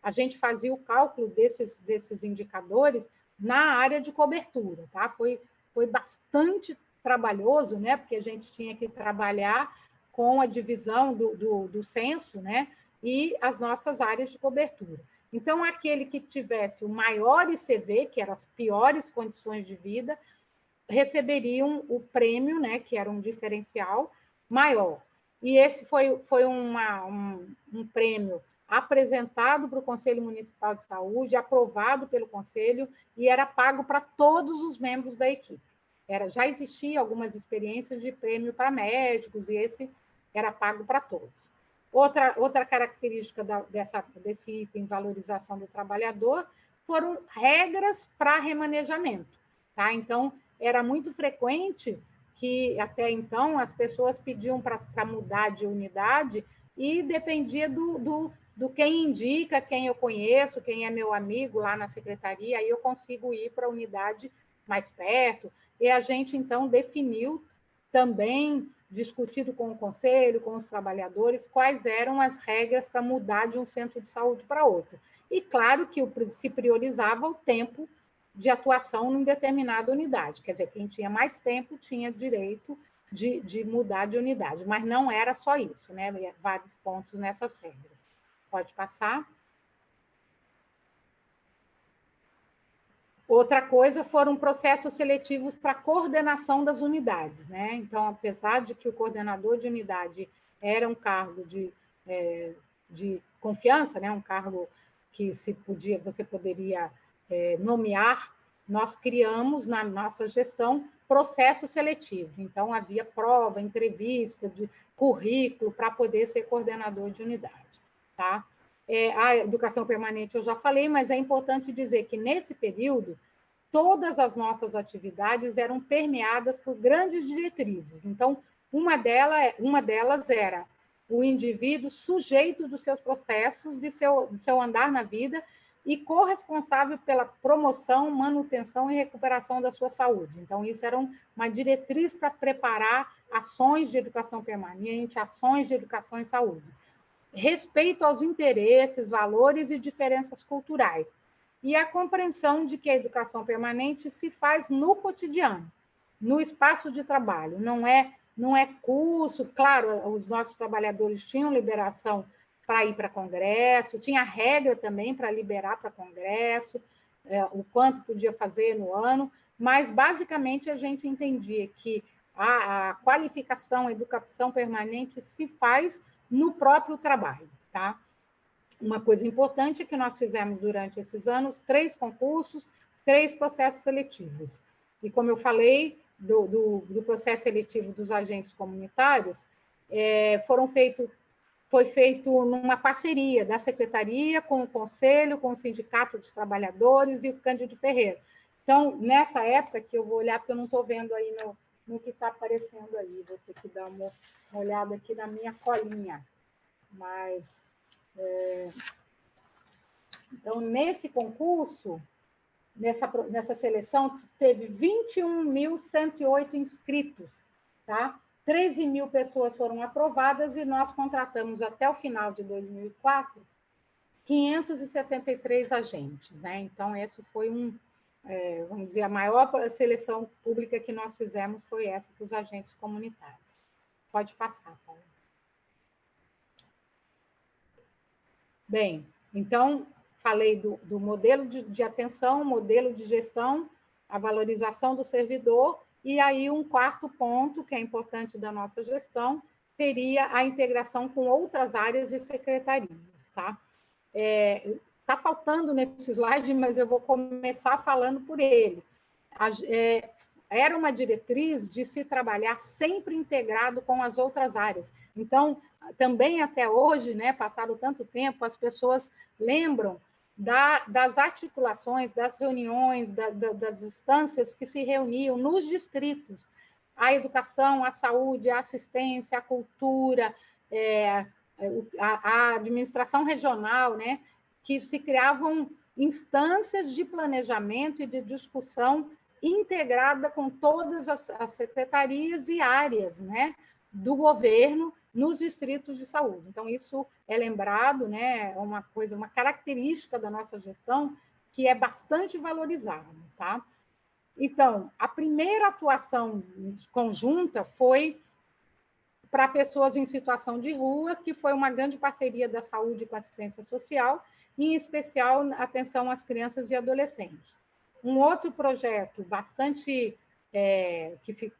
a gente fazia o cálculo desses, desses indicadores na área de cobertura, tá? Foi, foi bastante trabalhoso, né? Porque a gente tinha que trabalhar com a divisão do, do, do censo, né? E as nossas áreas de cobertura. Então, aquele que tivesse o maior ICV, que eram as piores condições de vida, receberiam o prêmio, né, que era um diferencial maior. E esse foi, foi uma, um, um prêmio apresentado para o Conselho Municipal de Saúde, aprovado pelo Conselho e era pago para todos os membros da equipe. Era, já existia algumas experiências de prêmio para médicos e esse era pago para todos. Outra, outra característica da, dessa, desse item valorização do trabalhador foram regras para remanejamento. Tá? Então, era muito frequente que, até então, as pessoas pediam para mudar de unidade e dependia do, do, do quem indica, quem eu conheço, quem é meu amigo lá na secretaria, aí eu consigo ir para a unidade mais perto. E a gente, então, definiu também discutido com o conselho, com os trabalhadores, quais eram as regras para mudar de um centro de saúde para outro. E claro que se priorizava o tempo de atuação em determinada unidade, quer dizer, quem tinha mais tempo tinha direito de, de mudar de unidade, mas não era só isso, né? Vários pontos nessas regras. Pode passar. Outra coisa foram processos seletivos para coordenação das unidades, né? Então, apesar de que o coordenador de unidade era um cargo de, é, de confiança, né? Um cargo que se podia, você poderia é, nomear, nós criamos na nossa gestão processo seletivo. Então, havia prova, entrevista, de currículo para poder ser coordenador de unidade, tá? É, a educação permanente eu já falei, mas é importante dizer que nesse período, todas as nossas atividades eram permeadas por grandes diretrizes. Então, uma, dela, uma delas era o indivíduo sujeito dos seus processos, de seu, seu andar na vida e corresponsável pela promoção, manutenção e recuperação da sua saúde. Então, isso era uma diretriz para preparar ações de educação permanente, ações de educação em saúde respeito aos interesses, valores e diferenças culturais, e a compreensão de que a educação permanente se faz no cotidiano, no espaço de trabalho, não é não é curso, claro, os nossos trabalhadores tinham liberação para ir para congresso, tinha regra também para liberar para congresso, é, o quanto podia fazer no ano, mas basicamente a gente entendia que a, a qualificação, a educação permanente se faz no próprio trabalho, tá? Uma coisa importante é que nós fizemos durante esses anos três concursos, três processos seletivos. E como eu falei, do, do, do processo seletivo dos agentes comunitários, é, foram feitos foi feito numa parceria da Secretaria com o Conselho, com o Sindicato dos Trabalhadores e o Cândido Ferreira. Então, nessa época, que eu vou olhar, porque eu não estou vendo aí no, no que está aparecendo aí, vou ter que dar uma, uma, olhada aqui na minha colinha. Mas, é... então, nesse concurso, nessa, nessa seleção, teve 21.108 inscritos, tá? 13 mil pessoas foram aprovadas e nós contratamos até o final de 2004 573 agentes, né? Então, esse foi um, é, vamos dizer, a maior seleção pública que nós fizemos foi essa dos agentes comunitários. Pode passar, Paulo. Bem, então, falei do, do modelo de, de atenção, modelo de gestão, a valorização do servidor e aí, um quarto ponto, que é importante da nossa gestão, seria a integração com outras áreas e secretarias. Está é, tá faltando nesse slide, mas eu vou começar falando por ele. A, é, era uma diretriz de se trabalhar sempre integrado com as outras áreas. Então, também até hoje, né, passado tanto tempo, as pessoas lembram da, das articulações, das reuniões, da, da, das instâncias que se reuniam nos distritos, a educação, a saúde, a assistência, a cultura, é, a, a, administração regional, né, que se criavam instâncias de planejamento e de discussão integrada com todas as, as secretarias e áreas né, do governo nos distritos de saúde. Então, isso é lembrado, né, é uma coisa, uma característica da nossa gestão que é bastante valorizada, tá? Então, a primeira atuação conjunta foi para pessoas em situação de rua, que foi uma grande parceria da saúde com a assistência social, em especial atenção às crianças e adolescentes. Um outro projeto bastante é, que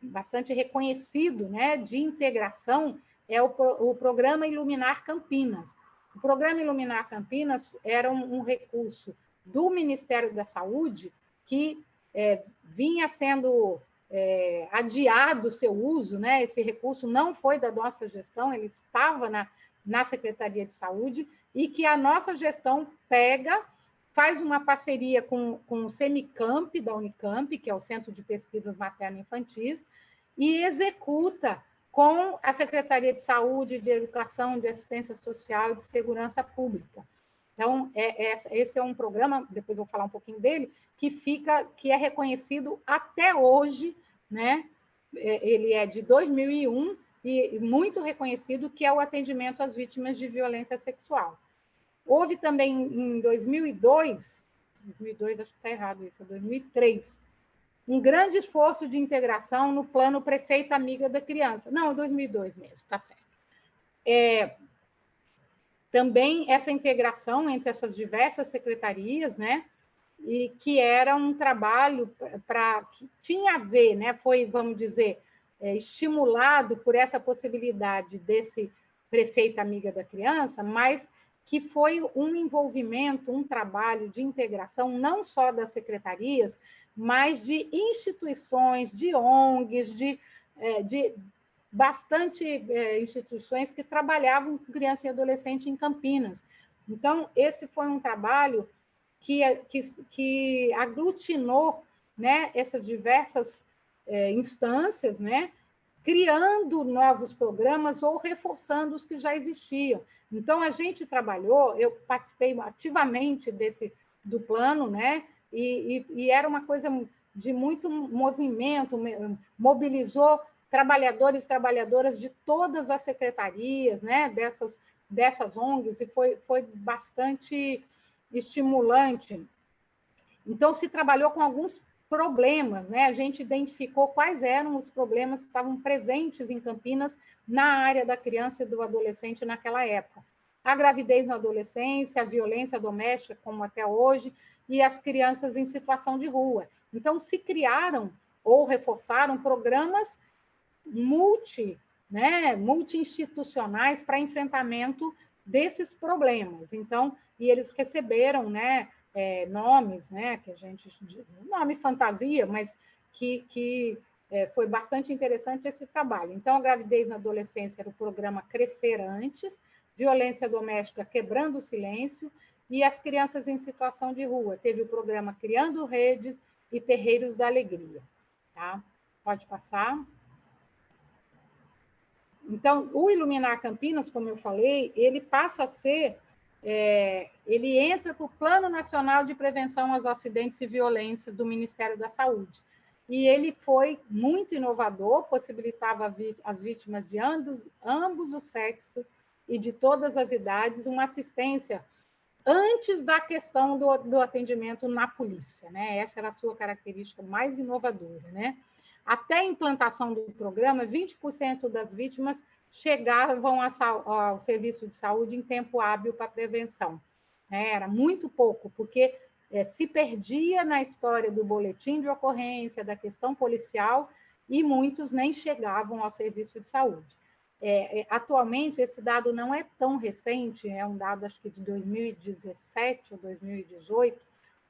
bastante reconhecido né, de integração é o, o programa Iluminar Campinas. O programa Iluminar Campinas era um, um recurso do Ministério da Saúde que é, vinha sendo é, adiado o seu uso, né? esse recurso não foi da nossa gestão, ele estava na, na Secretaria de Saúde, e que a nossa gestão pega, faz uma parceria com, com o Semicamp da Unicamp, que é o Centro de Pesquisas Materno-Infantis, e executa com a Secretaria de Saúde, de Educação, de Assistência Social e de Segurança Pública. Então, é, é, esse é um programa, depois eu vou falar um pouquinho dele, que fica, que é reconhecido até hoje, né? É, ele é de 2001 e muito reconhecido, que é o atendimento às vítimas de violência sexual. Houve também em 2002, 2002 acho que está errado isso, é 2003, um grande esforço de integração no plano prefeita amiga da criança. Não, 2002 mesmo, tá certo. É, também essa integração entre essas diversas secretarias, né? E que era um trabalho para que tinha a ver, né? Foi, vamos dizer, é, estimulado por essa possibilidade desse prefeita amiga da criança, mas que foi um envolvimento, um trabalho de integração não só das secretarias, mas de instituições, de ONGs, de, é, de bastante é, instituições que trabalhavam com criança e adolescente em Campinas. Então, esse foi um trabalho que, que, que aglutinou né, essas diversas é, instâncias, né, criando novos programas ou reforçando os que já existiam. Então, a gente trabalhou, eu participei ativamente desse do plano, né, e, e, e era uma coisa de muito movimento, mobilizou trabalhadores e trabalhadoras de todas as secretarias, né, dessas, dessas ONGs, e foi, foi bastante estimulante. Então, se trabalhou com alguns problemas, né? A gente identificou quais eram os problemas que estavam presentes em Campinas na área da criança e do adolescente naquela época. a gravidez na adolescência, a violência doméstica, como até hoje, e as crianças em situação de rua. Então, se criaram ou reforçaram programas multi, né, multi-institucionais para enfrentamento desses problemas. Então, e eles receberam né, é, nomes, né, que a gente. nome fantasia, mas que, que é, foi bastante interessante esse trabalho. Então, a gravidez na adolescência era o programa Crescer Antes, violência doméstica quebrando o silêncio, e as crianças em situação de rua. Teve o programa Criando Redes e Terreiros da Alegria. Tá? Pode passar. Então, o Iluminar Campinas, como eu falei, ele passa a ser, é, ele entra para o Plano Nacional de Prevenção aos Acidentes e Violências do Ministério da Saúde. E ele foi muito inovador, possibilitava às vítimas de ambos, ambos os sexos e de todas as idades uma assistência antes da questão do, do atendimento na polícia. Né? Essa era a sua característica mais inovadora. Né? Até a implantação do programa, 20% das vítimas chegavam ao serviço de saúde em tempo hábil para prevenção. É, era muito pouco, porque é, se perdia na história do boletim de ocorrência, da questão policial, e muitos nem chegavam ao serviço de saúde. É, é atualmente, esse dado não é tão recente, é um dado acho que de 2017 ou 2018,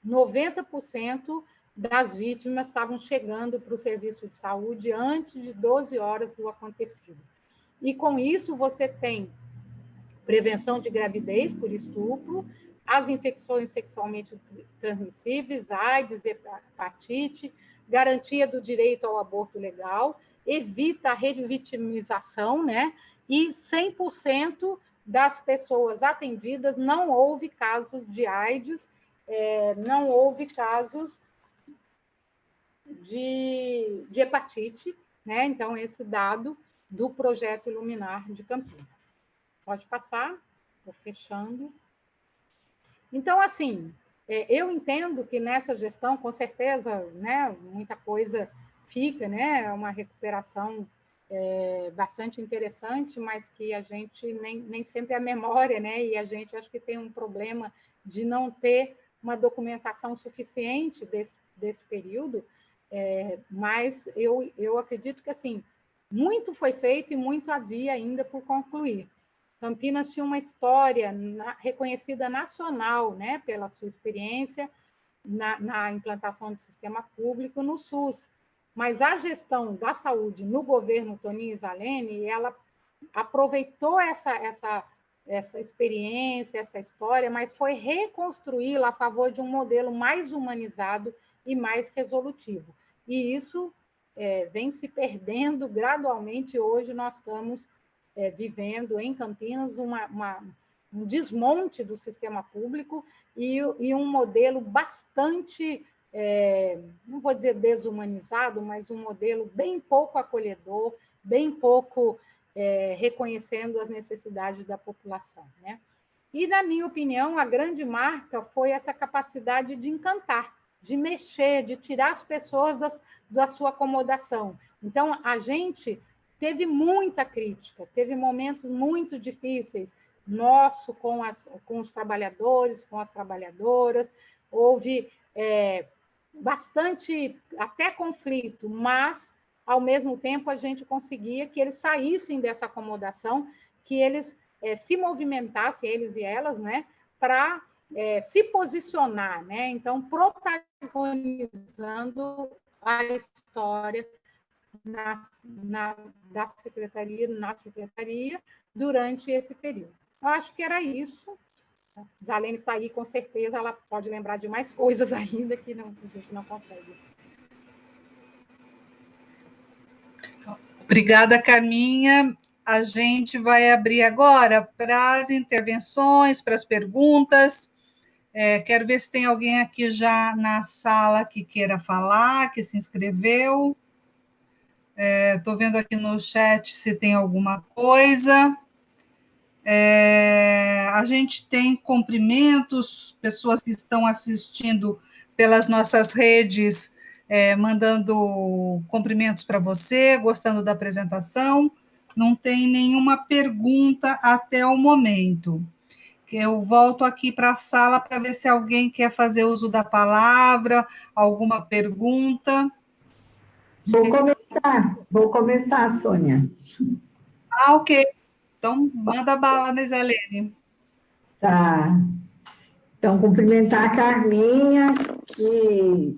90% das vítimas estavam chegando para o serviço de saúde antes de 12 horas do acontecido. E com isso você tem prevenção de gravidez por estupro, as infecções sexualmente transmissíveis, AIDS, hepatite, garantia do direito ao aborto legal, evita a revitimização, né? E 100% das pessoas atendidas não houve casos de AIDS, é, não houve casos de, de hepatite, né? Então, esse dado do projeto Iluminar de Campinas. Pode passar, estou fechando. Então, assim, é, eu entendo que nessa gestão, com certeza, né, muita coisa fica, né, é uma recuperação é, bastante interessante, mas que a gente nem, nem sempre é a memória, né, e a gente acho que tem um problema de não ter uma documentação suficiente desse, desse período, é, mas eu, eu acredito que, assim, muito foi feito e muito havia ainda por concluir. Campinas tinha uma história na, reconhecida nacional, né, pela sua experiência na, na, implantação do sistema público no SUS. Mas a gestão da saúde no governo Toninho Zalene, ela aproveitou essa, essa, essa experiência, essa história, mas foi reconstruí-la a favor de um modelo mais humanizado e mais resolutivo. E isso é, vem se perdendo gradualmente. Hoje nós estamos é, vivendo em Campinas uma, uma, um desmonte do sistema público e, e um modelo bastante, é, não vou dizer desumanizado, mas um modelo bem pouco acolhedor, bem pouco é, reconhecendo as necessidades da população. Né? E, na minha opinião, a grande marca foi essa capacidade de encantar, de mexer, de tirar as pessoas das, da sua acomodação. Então, a gente teve muita crítica, teve momentos muito difíceis, nosso com, as, com os trabalhadores, com as trabalhadoras, houve é, bastante, até conflito, mas, ao mesmo tempo, a gente conseguia que eles saíssem dessa acomodação, que eles é, se movimentassem, eles e elas, né, para é, se posicionar, né? Então, protagonizando a história na, na, da secretaria, na secretaria, durante esse período. Eu acho que era isso. Jalene está aí, com certeza, ela pode lembrar de mais coisas <laughs> ainda que não, a gente não consegue. Obrigada, Carminha. A gente vai abrir agora para as intervenções, para as perguntas. É, quero ver se tem alguém aqui já na sala que queira falar, que se inscreveu. Estou é, vendo aqui no chat se tem alguma coisa. É, a gente tem cumprimentos, pessoas que estão assistindo pelas nossas redes, é, mandando cumprimentos para você, gostando da apresentação. Não tem nenhuma pergunta até o momento. Eu volto aqui para a sala para ver se alguém quer fazer uso da palavra, alguma pergunta. Vou começar, vou começar, Sônia. Ah, ok. Então, manda bala, Nisalene. Tá. Então, cumprimentar a Carminha, que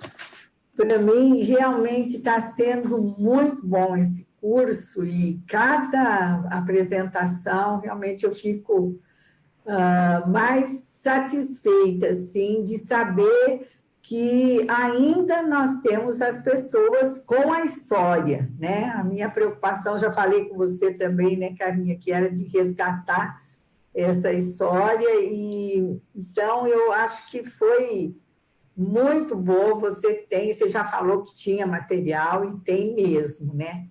para mim realmente está sendo muito bom esse curso e cada apresentação realmente eu fico uh, mais satisfeita assim, de saber que ainda nós temos as pessoas com a história, né? A minha preocupação, já falei com você também, né, Carminha, que era de resgatar essa história, e então eu acho que foi muito boa, você tem, você já falou que tinha material, e tem mesmo, né?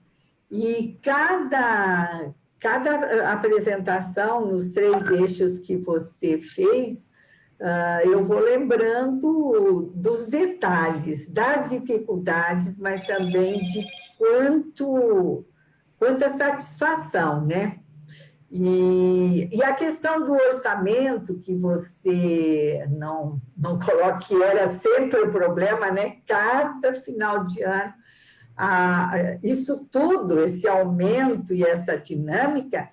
E cada, cada apresentação nos três eixos que você fez, eu vou lembrando dos detalhes, das dificuldades, mas também de quanto, quanta satisfação, né? E, e, a questão do orçamento, que você não, não coloca, que era sempre o problema, né? Cada final de ano, isso tudo, esse aumento e essa dinâmica,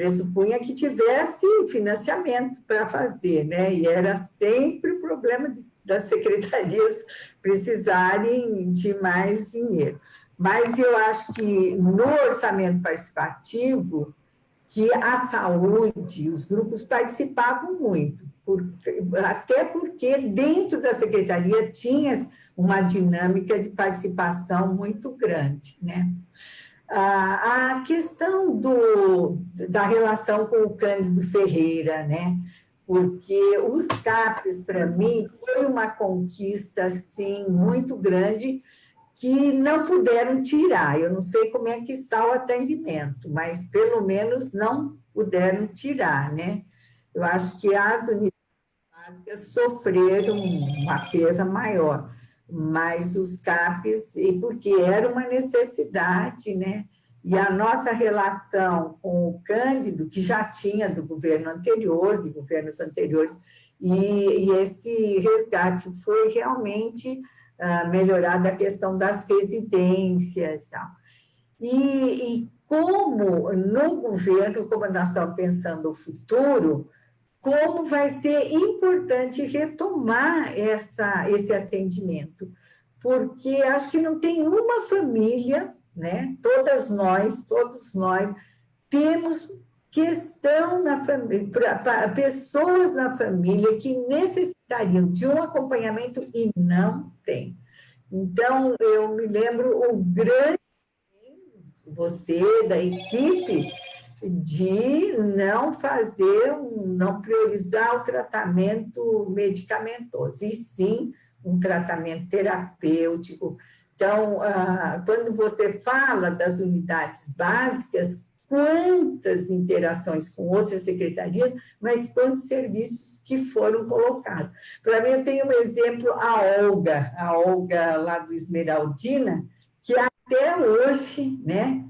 pressupunha que tivesse financiamento para fazer, né? E era sempre o problema de, das secretarias <laughs> precisarem de mais dinheiro. Mas eu acho que no orçamento participativo, que a saúde, os grupos participavam muito, porque, até porque dentro da secretaria tinha uma dinâmica de participação muito grande. Né? A questão do, da relação com o Cândido Ferreira, né? porque os CAPES, para mim, foi uma conquista assim, muito grande, que não puderam tirar. Eu não sei como é que está o atendimento, mas pelo menos não puderam tirar, né? Eu acho que as unidades básicas sofreram uma perda maior, mas os CAPs, e porque era uma necessidade, né? E a nossa relação com o Cândido, que já tinha do governo anterior, de governos anteriores, e, e esse resgate foi realmente melhorada a questão das residências. Tal. E, e como no governo, como nós estamos pensando o futuro, como vai ser importante retomar essa, esse atendimento, porque acho que não tem uma família, né? Todas nós, todos nós temos questão na família, pessoas na família que necessitariam de um acompanhamento e não tem. Então, eu me lembro o grande você, da equipe, de não fazer, não priorizar o tratamento medicamentoso, e sim um tratamento terapêutico. Então, ah, quando você fala das unidades básicas, quantas interações com outras secretarias, mas quantos serviços que foram colocados. Para mim, eu tenho um exemplo, a Olga, a Olga lá do Esmeraldina, que até hoje, né,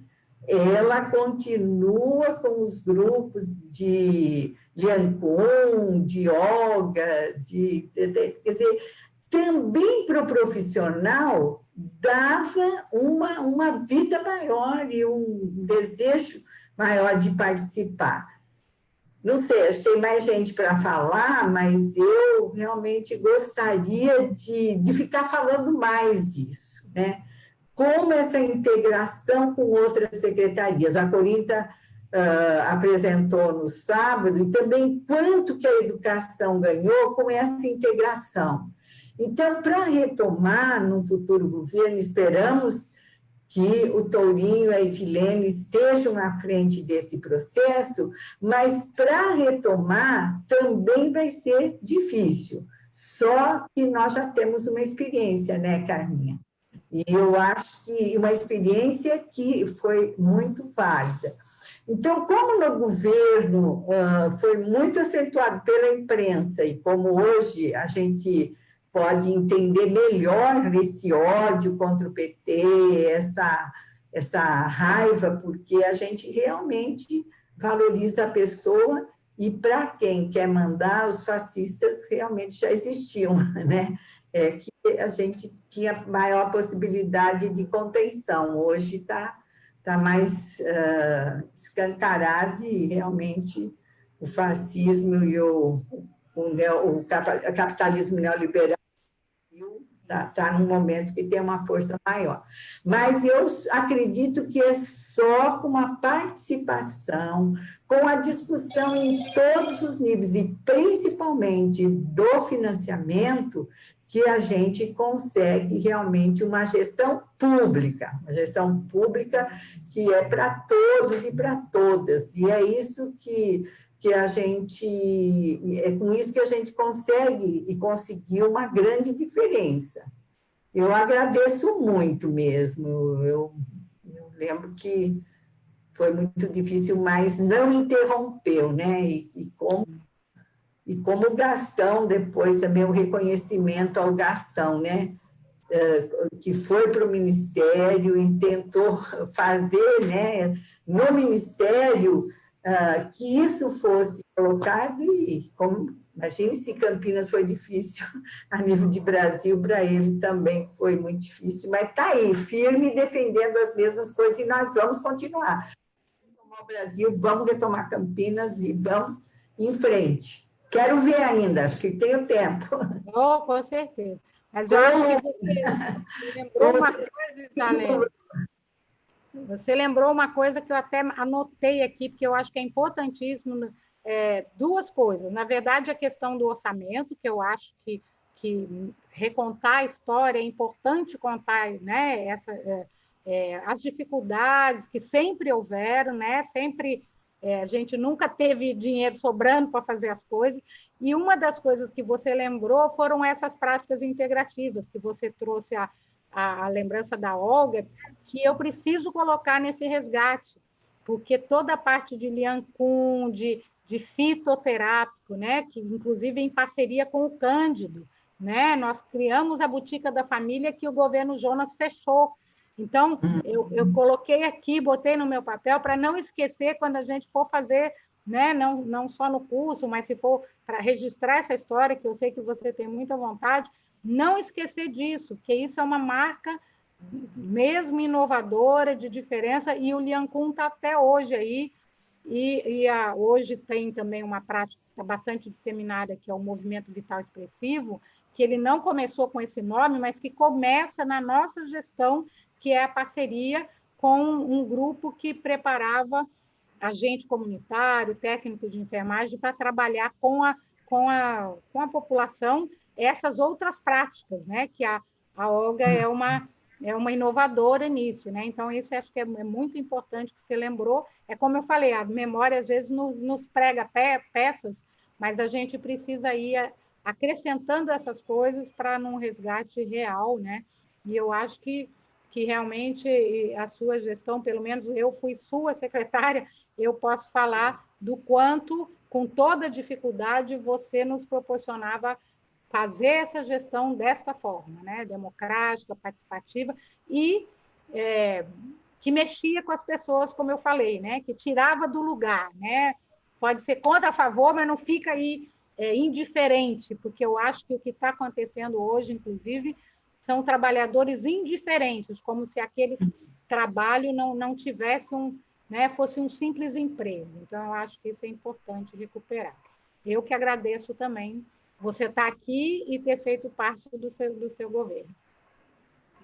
ela continua com os grupos de Liancun, de Olga, de, de, de, quer dizer, também para o profissional dava uma, uma vida maior e um desejo maior de participar. Não sei, acho que tem mais gente para falar, mas eu realmente gostaria de, de ficar falando mais disso, né? Como essa integração com outras secretarias. A Corinta uh, apresentou no sábado, e também quanto que a educação ganhou com essa integração. Então, para retomar no futuro governo, esperamos que o Tourinho e a Edilene estejam à frente desse processo, mas para retomar também vai ser difícil. Só que nós já temos uma experiência, né, Carminha? E eu acho que uma experiência que foi muito válida. Então, como no governo uh, foi muito acentuado pela imprensa, e como hoje a gente pode entender melhor esse ódio contra o PT, essa, essa raiva, porque a gente realmente valoriza a pessoa e para quem quer mandar, os fascistas realmente já existiam, <laughs> né? É que a gente tinha maior possibilidade de contenção. Hoje está tá mais uh, escancarado e realmente o fascismo e o, o, o capitalismo neoliberal está tá num momento que tem uma força maior. Mas eu acredito que é só com a participação, com a discussão em todos os níveis, e principalmente do financiamento, que a gente consegue realmente uma gestão pública, uma gestão pública que é para todos e para todas. E é isso que que a gente, é com isso que a gente consegue e conseguiu uma grande diferença. Eu agradeço muito mesmo, eu, eu lembro que foi muito difícil, mas não interrompeu, né? E, e, como, e como o Gastão, depois também o reconhecimento ao Gastão, né? É, que foi para o Ministério e tentou fazer, né? No Ministério, uh, que isso fosse colocado e, como, imagine se Campinas foi difícil <laughs> a nível de Brasil, para ele também foi muito difícil, mas está aí, firme, defendendo as mesmas coisas e nós vamos continuar. Vamos Brasil, vamos retomar Campinas e vamos em frente. Quero ver ainda, acho que tenho tempo. Oh, com certeza. Mas eu acho que você lembrou uma coisa, Isalene, você lembrou uma coisa que eu até anotei aqui, porque eu acho que é importantíssimo, é, duas coisas. Na verdade, a questão do orçamento, que eu acho que, que recontar a história, é importante contar né, essa, é, é, as dificuldades que sempre houveram, né, sempre é, a gente nunca teve dinheiro sobrando para fazer as coisas, e uma das coisas que você lembrou foram essas práticas integrativas, que você trouxe a, a, a lembrança da Olga, que eu preciso colocar nesse resgate, porque toda a parte de Liancun, de, de fitoterápico, né, que inclusive em parceria com o Cândido, né, nós criamos a Botica da Família que o governo Jonas fechou. Então, eu, eu coloquei aqui, botei no meu papel para não esquecer quando a gente for fazer, né, não, não só no curso, mas se for para registrar essa história, que eu sei que você tem muita vontade, não esquecer disso, que isso é uma marca mesmo inovadora, de diferença, e o Liancun está até hoje aí, e, e a, hoje tem também uma prática tá bastante disseminada, que é o movimento vital expressivo, que ele não começou com esse nome, mas que começa na nossa gestão, que é a parceria com um grupo que preparava agente comunitário, técnico de enfermagem, para trabalhar com a, com, a, com a população essas outras práticas, né? Que a, a Olga é uma é uma inovadora nisso, né? Então, isso acho que é, é, muito importante que você lembrou. É como eu falei, a memória às vezes nos, nos prega pe peças, mas a gente precisa ir acrescentando essas coisas para num resgate real, né? E eu acho que, que realmente a sua gestão, pelo menos eu fui sua secretária, eu posso falar do quanto, com toda dificuldade, você nos proporcionava fazer essa gestão desta forma, né? democrática, participativa, e é, que mexia com as pessoas, como eu falei, né? que tirava do lugar. Né? Pode ser contra a favor, mas não fica aí é, indiferente, porque eu acho que o que está acontecendo hoje, inclusive, são trabalhadores indiferentes, como se aquele trabalho não, não tivesse um, né, fosse um simples emprego. Então, eu acho que isso é importante recuperar. Eu que agradeço também você estar aqui e ter feito parte do seu, do seu governo.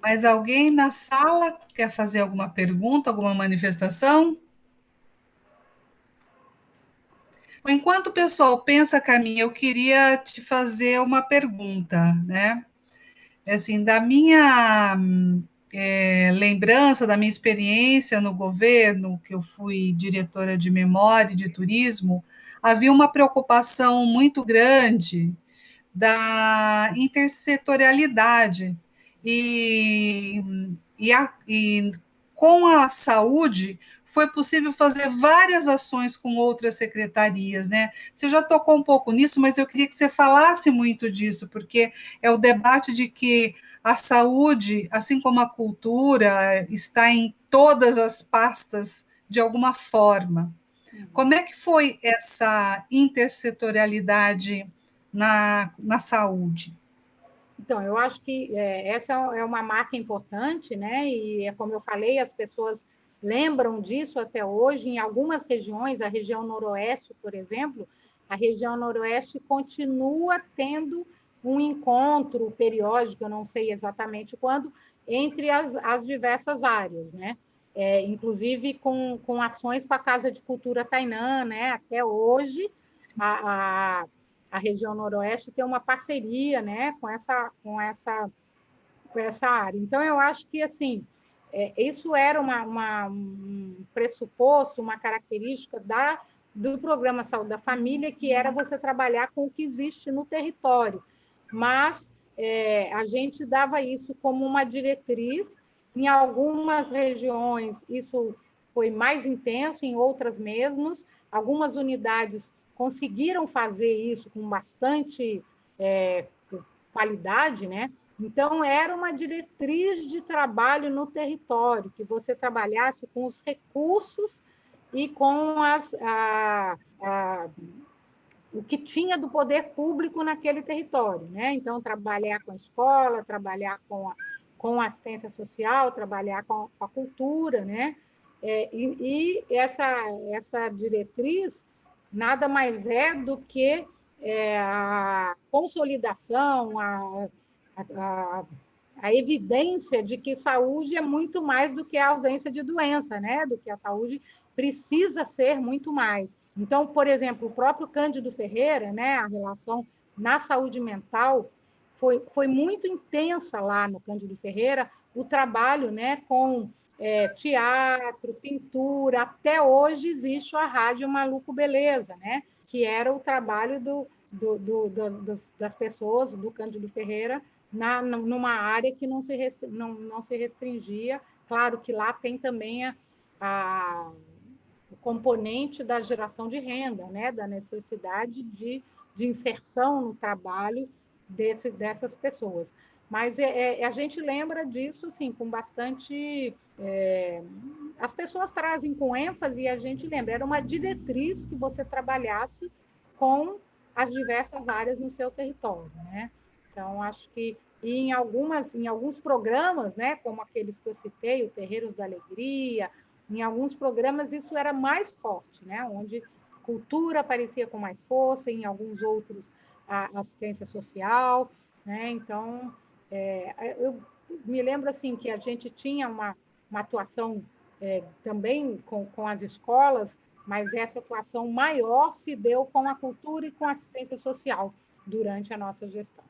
Mas alguém na sala quer fazer alguma pergunta, alguma manifestação? Enquanto o pessoal pensa, Caminha, eu queria te fazer uma pergunta, né? Assim, da minha é, lembrança, da minha experiência no governo, que eu fui diretora de memória e de turismo, havia uma preocupação muito grande da intersetorialidade. E, e, a, e com a saúde foi possível fazer várias ações com outras secretarias, né? Você já tocou um pouco nisso, mas eu queria que você falasse muito disso, porque é o debate de que a saúde, assim como a cultura, está em todas as pastas de alguma forma. Uhum. Como é que foi essa intersetorialidade na, na saúde? Então, eu acho que é, essa é uma marca importante, né? E é como eu falei, as pessoas lembram disso até hoje. Em algumas regiões, a região noroeste, por exemplo, a região noroeste continua tendo um encontro periódico, eu não sei exatamente quando, entre as, as diversas áreas, né? É, inclusive com, com ações com a Casa de Cultura Tainã, né? Até hoje, a, a, a região noroeste tem uma parceria, né? Com essa, com essa, com essa área. Então, eu acho que, assim, é, isso era uma, uma, um pressuposto, uma característica da, do programa Saúde da Família, que era você trabalhar com o que existe no território. Mas é, a gente dava isso como uma diretriz. Em algumas regiões, isso foi mais intenso, em outras menos. Algumas unidades conseguiram fazer isso com bastante é, qualidade, né? Então, era uma diretriz de trabalho no território, que você trabalhasse com os recursos e com as, a, a, o que tinha do poder público naquele território. Né? Então, trabalhar com a escola, trabalhar com a, com a assistência social, trabalhar com a, cultura. Né? É, e, e essa, essa diretriz nada mais é do que é, a consolidação, a a, a, evidência de que saúde é muito mais do que a ausência de doença, né? Do que a saúde precisa ser muito mais. Então, por exemplo, o próprio Cândido Ferreira, né? A relação na saúde mental foi, foi muito intensa lá no Cândido Ferreira, o trabalho, né? Com é, teatro, pintura, até hoje existe a Rádio Maluco Beleza, né? Que era o trabalho do, do, do, do das pessoas do Cândido Ferreira na, numa área que não se, não, não se restringia. Claro que lá tem também a, a, o componente da geração de renda, né? da necessidade de, de inserção no trabalho desse, dessas pessoas. Mas é, é, a gente lembra disso assim, com bastante. É, as pessoas trazem com ênfase e a gente lembra, era uma diretriz que você trabalhasse com as diversas áreas no seu território. Né? Então, acho que em algumas em alguns programas, né, como aqueles que eu citei, o Terreiros da Alegria, em alguns programas isso era mais forte, né, onde cultura aparecia com mais força, em alguns outros a assistência social, né? Então, é, eu me lembro assim que a gente tinha uma, uma atuação é, também com, com as escolas, mas essa atuação maior se deu com a cultura e com a assistência social durante a nossa gestão.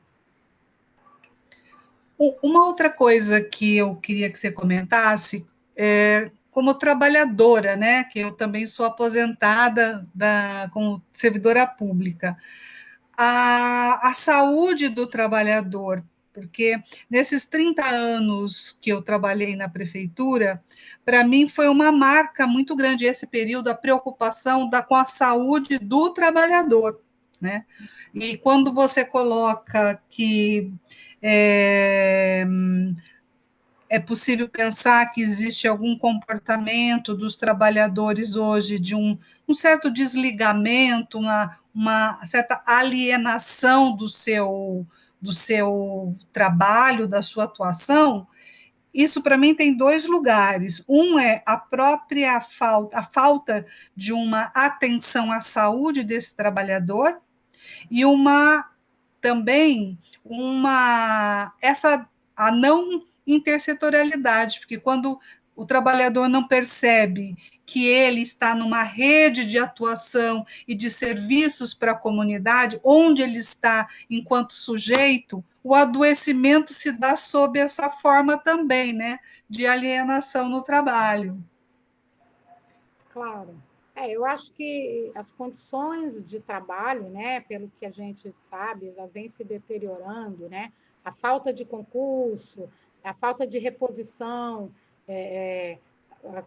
Uma outra coisa que eu queria que você comentasse é como trabalhadora, né, que eu também sou aposentada da, como servidora pública, a, a saúde do trabalhador, porque nesses 30 anos que eu trabalhei na prefeitura, para mim foi uma marca muito grande esse período, a preocupação da, com a saúde do trabalhador. Né? E quando você coloca que é, é possível pensar que existe algum comportamento dos trabalhadores hoje de um, um certo desligamento, uma, uma certa alienação do seu, do seu trabalho, da sua atuação, isso para mim tem dois lugares. Um é a própria falta, a falta de uma atenção à saúde desse trabalhador e uma também uma essa a não intersetorialidade, porque quando o trabalhador não percebe que ele está numa rede de atuação e de serviços para a comunidade, onde ele está enquanto sujeito, o adoecimento se dá sob essa forma também, né, de alienação no trabalho. Claro. É, eu acho que as condições de trabalho, né, pelo que a gente sabe, já vem se deteriorando, né? A falta de concurso, a falta de reposição, é, é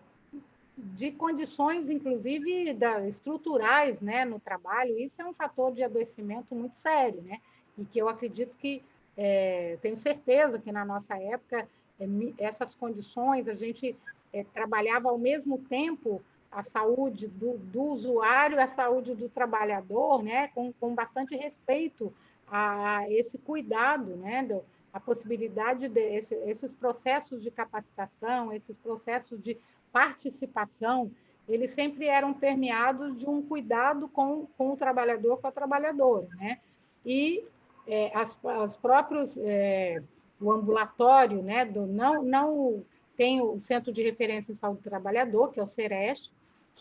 de condições, inclusive, da, estruturais, né, no trabalho, isso é um fator de adoecimento muito sério, né? E que eu acredito que, é, tenho certeza que na nossa época, é, essas condições, a gente é, trabalhava ao mesmo tempo a saúde do, do usuário, a saúde do trabalhador, né, com, com bastante respeito a esse cuidado, né, do, a possibilidade de esse, processos de capacitação, esses processos de participação, eles sempre eram permeados de um cuidado com, com o trabalhador, com a trabalhadora, né? E é, as, as próprios é, o ambulatório, né? Do não não tem o Centro de Referência em Saúde do Trabalhador, que é o Sereste,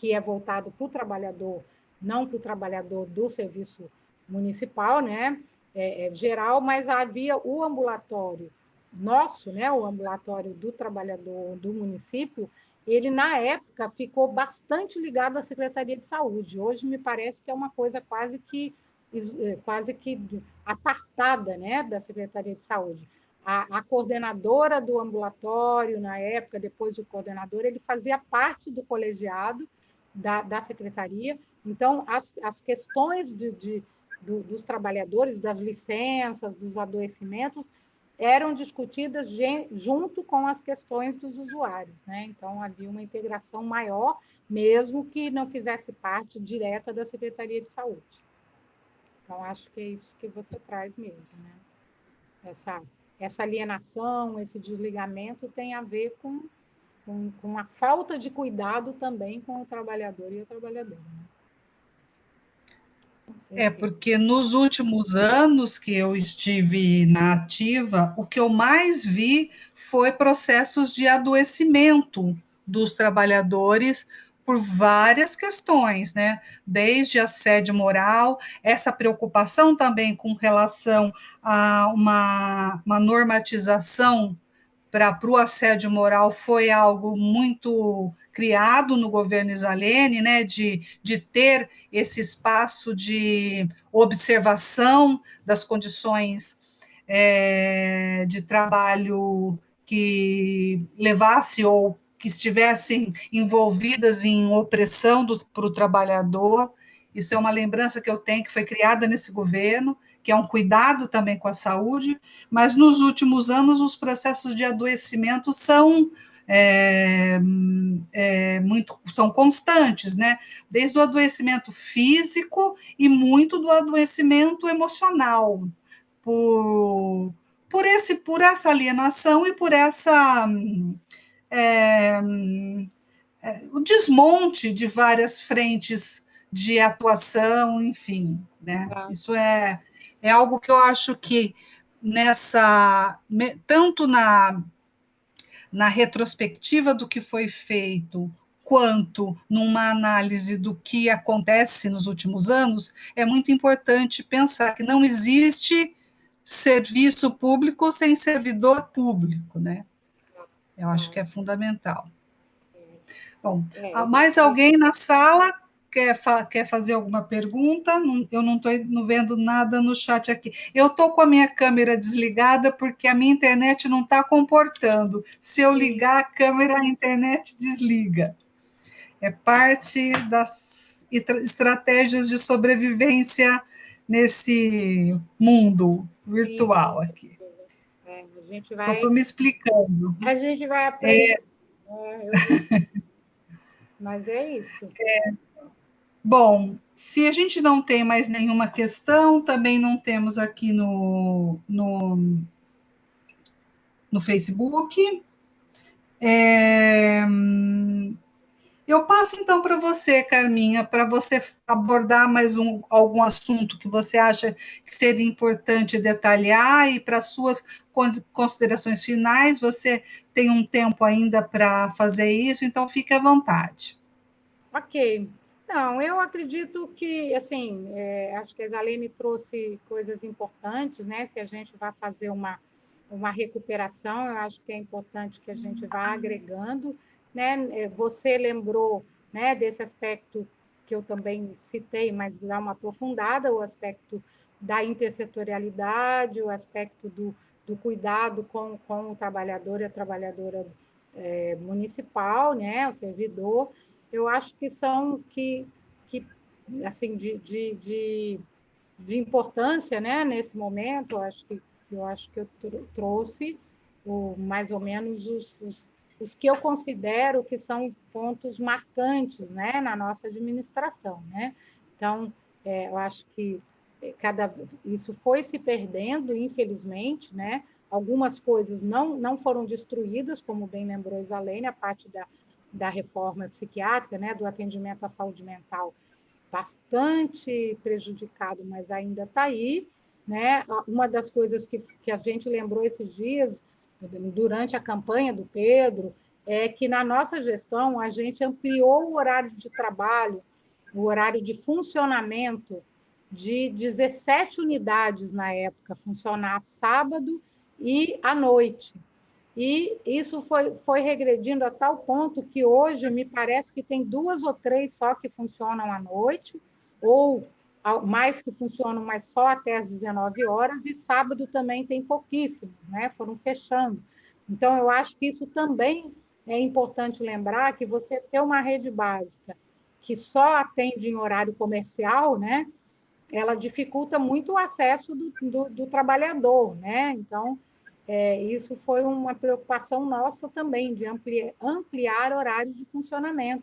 que é voltado para o trabalhador, não para o trabalhador do serviço municipal, né? É, é, geral, mas havia o ambulatório nosso, né? O ambulatório do trabalhador do município ele, na época, ficou bastante ligado à Secretaria de Saúde. Hoje, me parece que é uma coisa quase que, eh, quase que apartada né, da Secretaria de Saúde. A, a, coordenadora do ambulatório, na época, depois do coordenador, ele fazia parte do colegiado da, da secretaria. Então, as, as questões de, de do, dos trabalhadores, das licenças, dos adoecimentos, eram discutidas junto com as questões dos usuários. Né? Então, havia uma integração maior, mesmo que não fizesse parte direta da Secretaria de Saúde. Então, acho que é isso que você traz mesmo. Né? Essa, essa alienação, esse desligamento tem a ver com, com, com a falta de cuidado também com o trabalhador e a trabalhadora. Né? É, porque nos últimos anos que eu estive na ativa, o que eu mais vi foi processos de adoecimento dos trabalhadores por várias questões, né? Desde assédio moral, essa preocupação também com relação a uma, uma normatização para o assédio moral foi algo muito criado no governo Isalene, né, de, de ter esse espaço de observação das condições é, de trabalho que levasse ou que estivessem envolvidas em opressão para o trabalhador. Isso é uma lembrança que eu tenho que foi criada nesse governo, que é um cuidado também com a saúde, mas nos últimos anos os processos de adoecimento são é, é, muito, são constantes, né? Desde o adoecimento físico e muito do adoecimento emocional, por, por, esse, por essa alienação e por essa é, é o desmonte de várias frentes de atuação, enfim, né? Ah. Isso é, é algo que eu acho que nessa tanto na na retrospectiva do que foi feito, quanto numa análise do que acontece nos últimos anos, é muito importante pensar que não existe serviço público sem servidor público, né? Eu acho que é fundamental. Bom, é, mais alguém na sala? Quer, fa quer fazer alguma pergunta? eu não estou vendo nada no chat aqui. Eu estou com a minha câmera desligada porque a minha internet não está comportando. Se eu ligar a câmera, a internet desliga. É parte das estratégias de sobrevivência nesse mundo virtual aqui. É, vai... Só estou me explicando. A gente vai aprender. É... É, eu... <laughs> Mas é isso. É. Bom, se a gente não tem mais nenhuma questão, também não temos aqui no, no, no Facebook. É, eu passo então para você, Carminha, para você abordar mais um, algum assunto que você acha que seria importante detalhar e para suas considerações finais, você tem um tempo ainda para fazer isso, então fique à vontade. Ok. Então, eu acredito que, assim, é, acho que a Zalene trouxe coisas importantes, né? Se a gente vai fazer uma, uma recuperação, eu acho que é importante que a gente vá agregando, né? É, você lembrou, né, desse aspecto que eu também citei, mas dá uma aprofundada, o aspecto da intersetorialidade, o aspecto do, do cuidado com, com o trabalhador e a trabalhadora é, municipal, né, o servidor, eu acho que são que, que assim, de, de, de, de importância, né, nesse momento, eu acho que eu acho que eu trouxe o, mais ou menos os, os, os que eu considero que são pontos marcantes né, na nossa administração. Né? Então, é, eu acho que é, cada, isso foi se perdendo, infelizmente, né? Algumas coisas não, não foram destruídas, como bem lembrou Isalene, a parte da, da reforma psiquiátrica, né, do atendimento à saúde mental, bastante prejudicado, mas ainda está aí. Né? Uma das coisas que, que a gente lembrou esses dias, durante a campanha do Pedro, é que na nossa gestão a gente ampliou o horário de trabalho, o horário de funcionamento de 17 unidades na época, funcionar sábado e à noite. E isso foi, foi regredindo a tal ponto que hoje me parece que tem duas ou três só que funcionam à noite, ou mais que funcionam, mas só até às 19 horas, e sábado também tem pouquíssimos, né? foram fechando. Então, eu acho que isso também é importante lembrar que você ter uma rede básica que só atende em horário comercial, né? ela dificulta muito o acesso do, do, do trabalhador. Né? Então, é, isso foi uma preocupação nossa também, de ampliar, ampliar horários de funcionamento,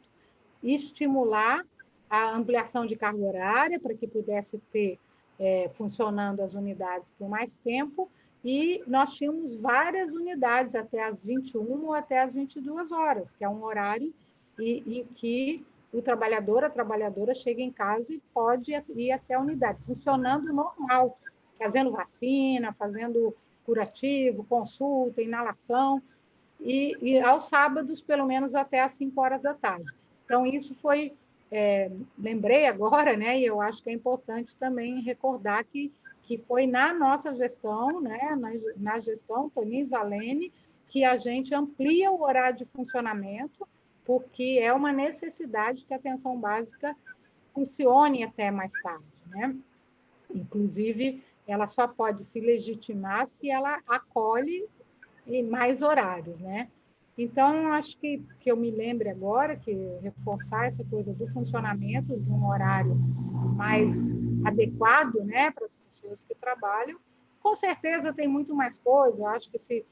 estimular a ampliação de carga horária para que pudesse ter é, funcionando as unidades por mais tempo, e nós tínhamos várias unidades até as 21 ou até as 22 horas, que é um horário e, e que o trabalhador, a trabalhadora chega em casa e pode ir até a unidade, funcionando normal, fazendo vacina, fazendo curativo, consulta, inalação, e, e aos sábados, pelo menos até às 5 horas da tarde. Então, isso foi, é, lembrei agora, né, e eu acho que é importante também recordar que, que foi na nossa gestão, né, na, na gestão Tonin Zalene, que a gente amplia o horário de funcionamento, porque é uma necessidade que a atenção básica funcione até mais tarde, né? Inclusive, ela só pode se legitimar se ela acolhe mais horários, né? Então, acho que, que eu me lembre agora que reforçar essa coisa do funcionamento de um horário mais adequado né, para as pessoas que trabalham. Com certeza tem muito mais coisa, eu acho que se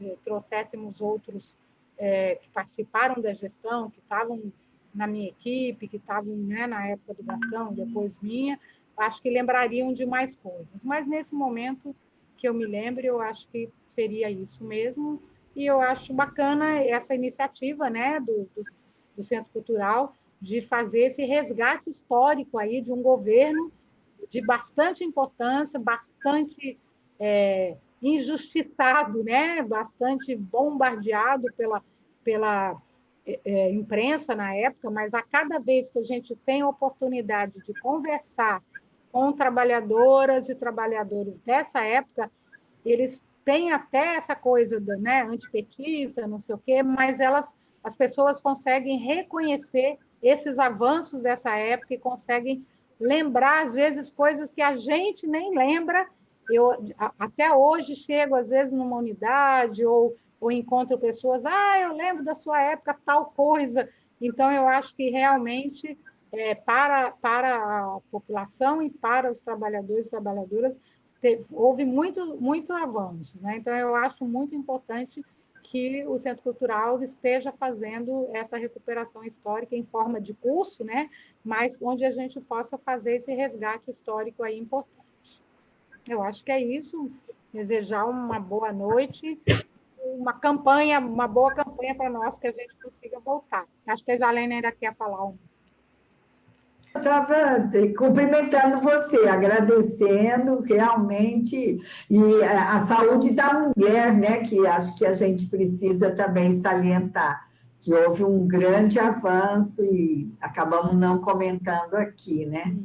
eh, trouxéssemos outros eh, que participaram da gestão, que estavam na minha equipe, que estavam né, na época do Gastão, depois minha, acho que lembrariam de mais coisas. Mas nesse momento que eu me lembre, eu acho que seria isso mesmo. E eu acho bacana essa iniciativa né, do, do, do Centro Cultural de fazer esse resgate histórico aí de um governo de bastante importância, bastante é, injustiçado, né? bastante bombardeado pela, pela é, é imprensa na época, mas a cada vez que a gente tem a oportunidade de conversar com trabalhadoras e trabalhadores dessa época, eles têm até essa coisa da, né, antipetista, não sei o quê, mas elas, as pessoas conseguem reconhecer esses avanços dessa época e conseguem lembrar, às vezes, coisas que a gente nem lembra. Eu até hoje chego, às vezes, numa unidade ou, ou encontro pessoas, ah, eu lembro da sua época tal coisa. Então, eu acho que realmente é, para, para a população e para os trabalhadores e trabalhadoras, teve, houve muito, muito avanço. Né? Então, eu acho muito importante que o Centro Cultural esteja fazendo essa recuperação histórica em forma de curso, né? mas onde a gente possa fazer esse resgate histórico aí importante. Eu acho que é isso. Desejar uma boa noite, uma campanha, uma boa campanha para nós, que a gente consiga voltar. Acho que a Jalene ainda quer falar um estava cumprimentando você, agradecendo realmente, e a saúde da mulher, né, que acho que a gente precisa também salientar, que houve um grande avanço e acabamos não comentando aqui, né?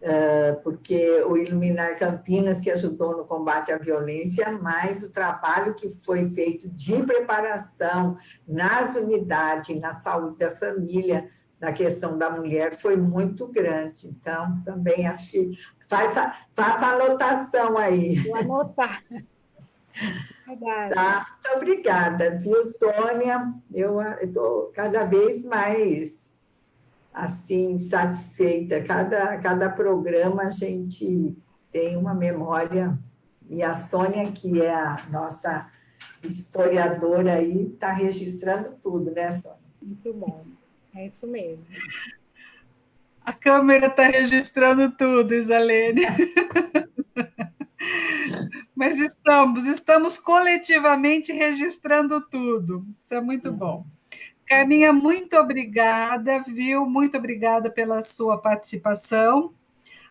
Uh, porque o Iluminar Campinas, que ajudou no combate à violência, mas o trabalho que foi feito de preparação nas unidades, na saúde da família, na questão da mulher foi muito grande. Então, também achei... Faça, faça anotação aí. Vou anotar. Tá? Muito obrigada, viu, Sônia? Eu estou cada vez mais assim satisfeita. Cada, cada programa a gente tem uma memória, e a Sônia, que é a nossa historiador aí está registrando tudo, né, Sônia? Muito bom, é isso mesmo. A câmera está registrando tudo, Isalene. Mas estamos, estamos coletivamente registrando tudo. Isso é muito bom. Carminha, muito obrigada, viu? Muito obrigada pela sua participação.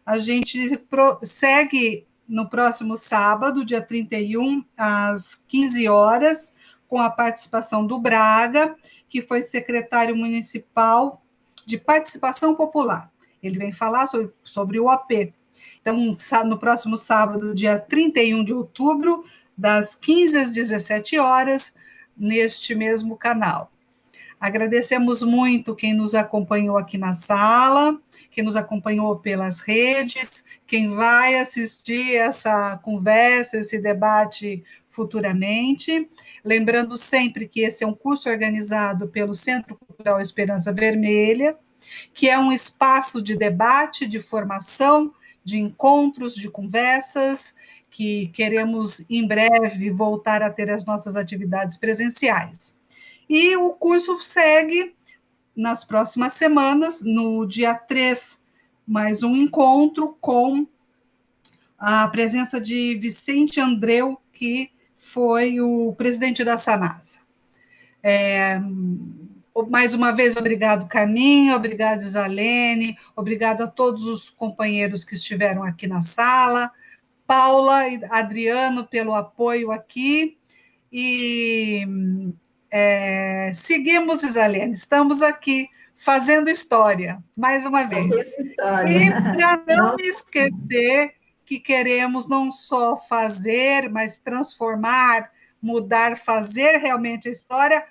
A gente segue no próximo sábado, dia 31, às 15 horas, com a participação do Braga, que foi secretário municipal de participação popular. Ele vem falar sobre, sobre o AP. Então, no próximo sábado, dia 31 de outubro, das 15 às 17 horas, neste mesmo canal. Agradecemos muito quem nos acompanhou aqui na sala, quem nos acompanhou pelas redes, quem vai assistir essa conversa, esse debate futuramente. Lembrando sempre que esse é um curso organizado pelo Centro Cultural Esperança Vermelha, que é um espaço de debate, de formação, de encontros, de conversas, que queremos em breve voltar a ter as nossas atividades presenciais. E o curso segue nas próximas semanas, no dia 3, mais um encontro com a presença de Vicente Andreu, que foi o presidente da Sanasa. É, mais uma vez, obrigado, Carminho, obrigado, Isalene, obrigado a todos os companheiros que estiveram aqui na sala, Paula e Adriano pelo apoio aqui, e é, seguimos, Isalene, estamos aqui fazendo história, mais uma vez. E para não me esquecer que queremos não só fazer, mas transformar, mudar, fazer realmente a história,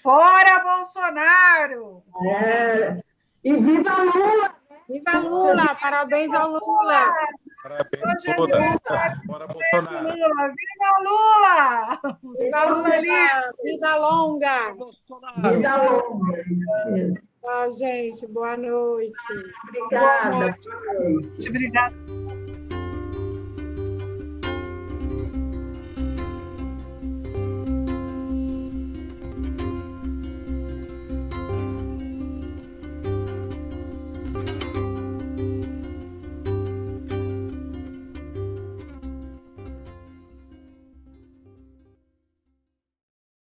fora Bolsonaro! É. E viva Lula! Viva Lula! Parabéns ao Lula! Parabéns, Hoje Lula! É Bora, Bolsonaro! Lula. Viva Lula! Viva Lula! Vida longa! Vida longa! Tchau, gente. Boa noite. Obrigada. Boa noite. Obrigada.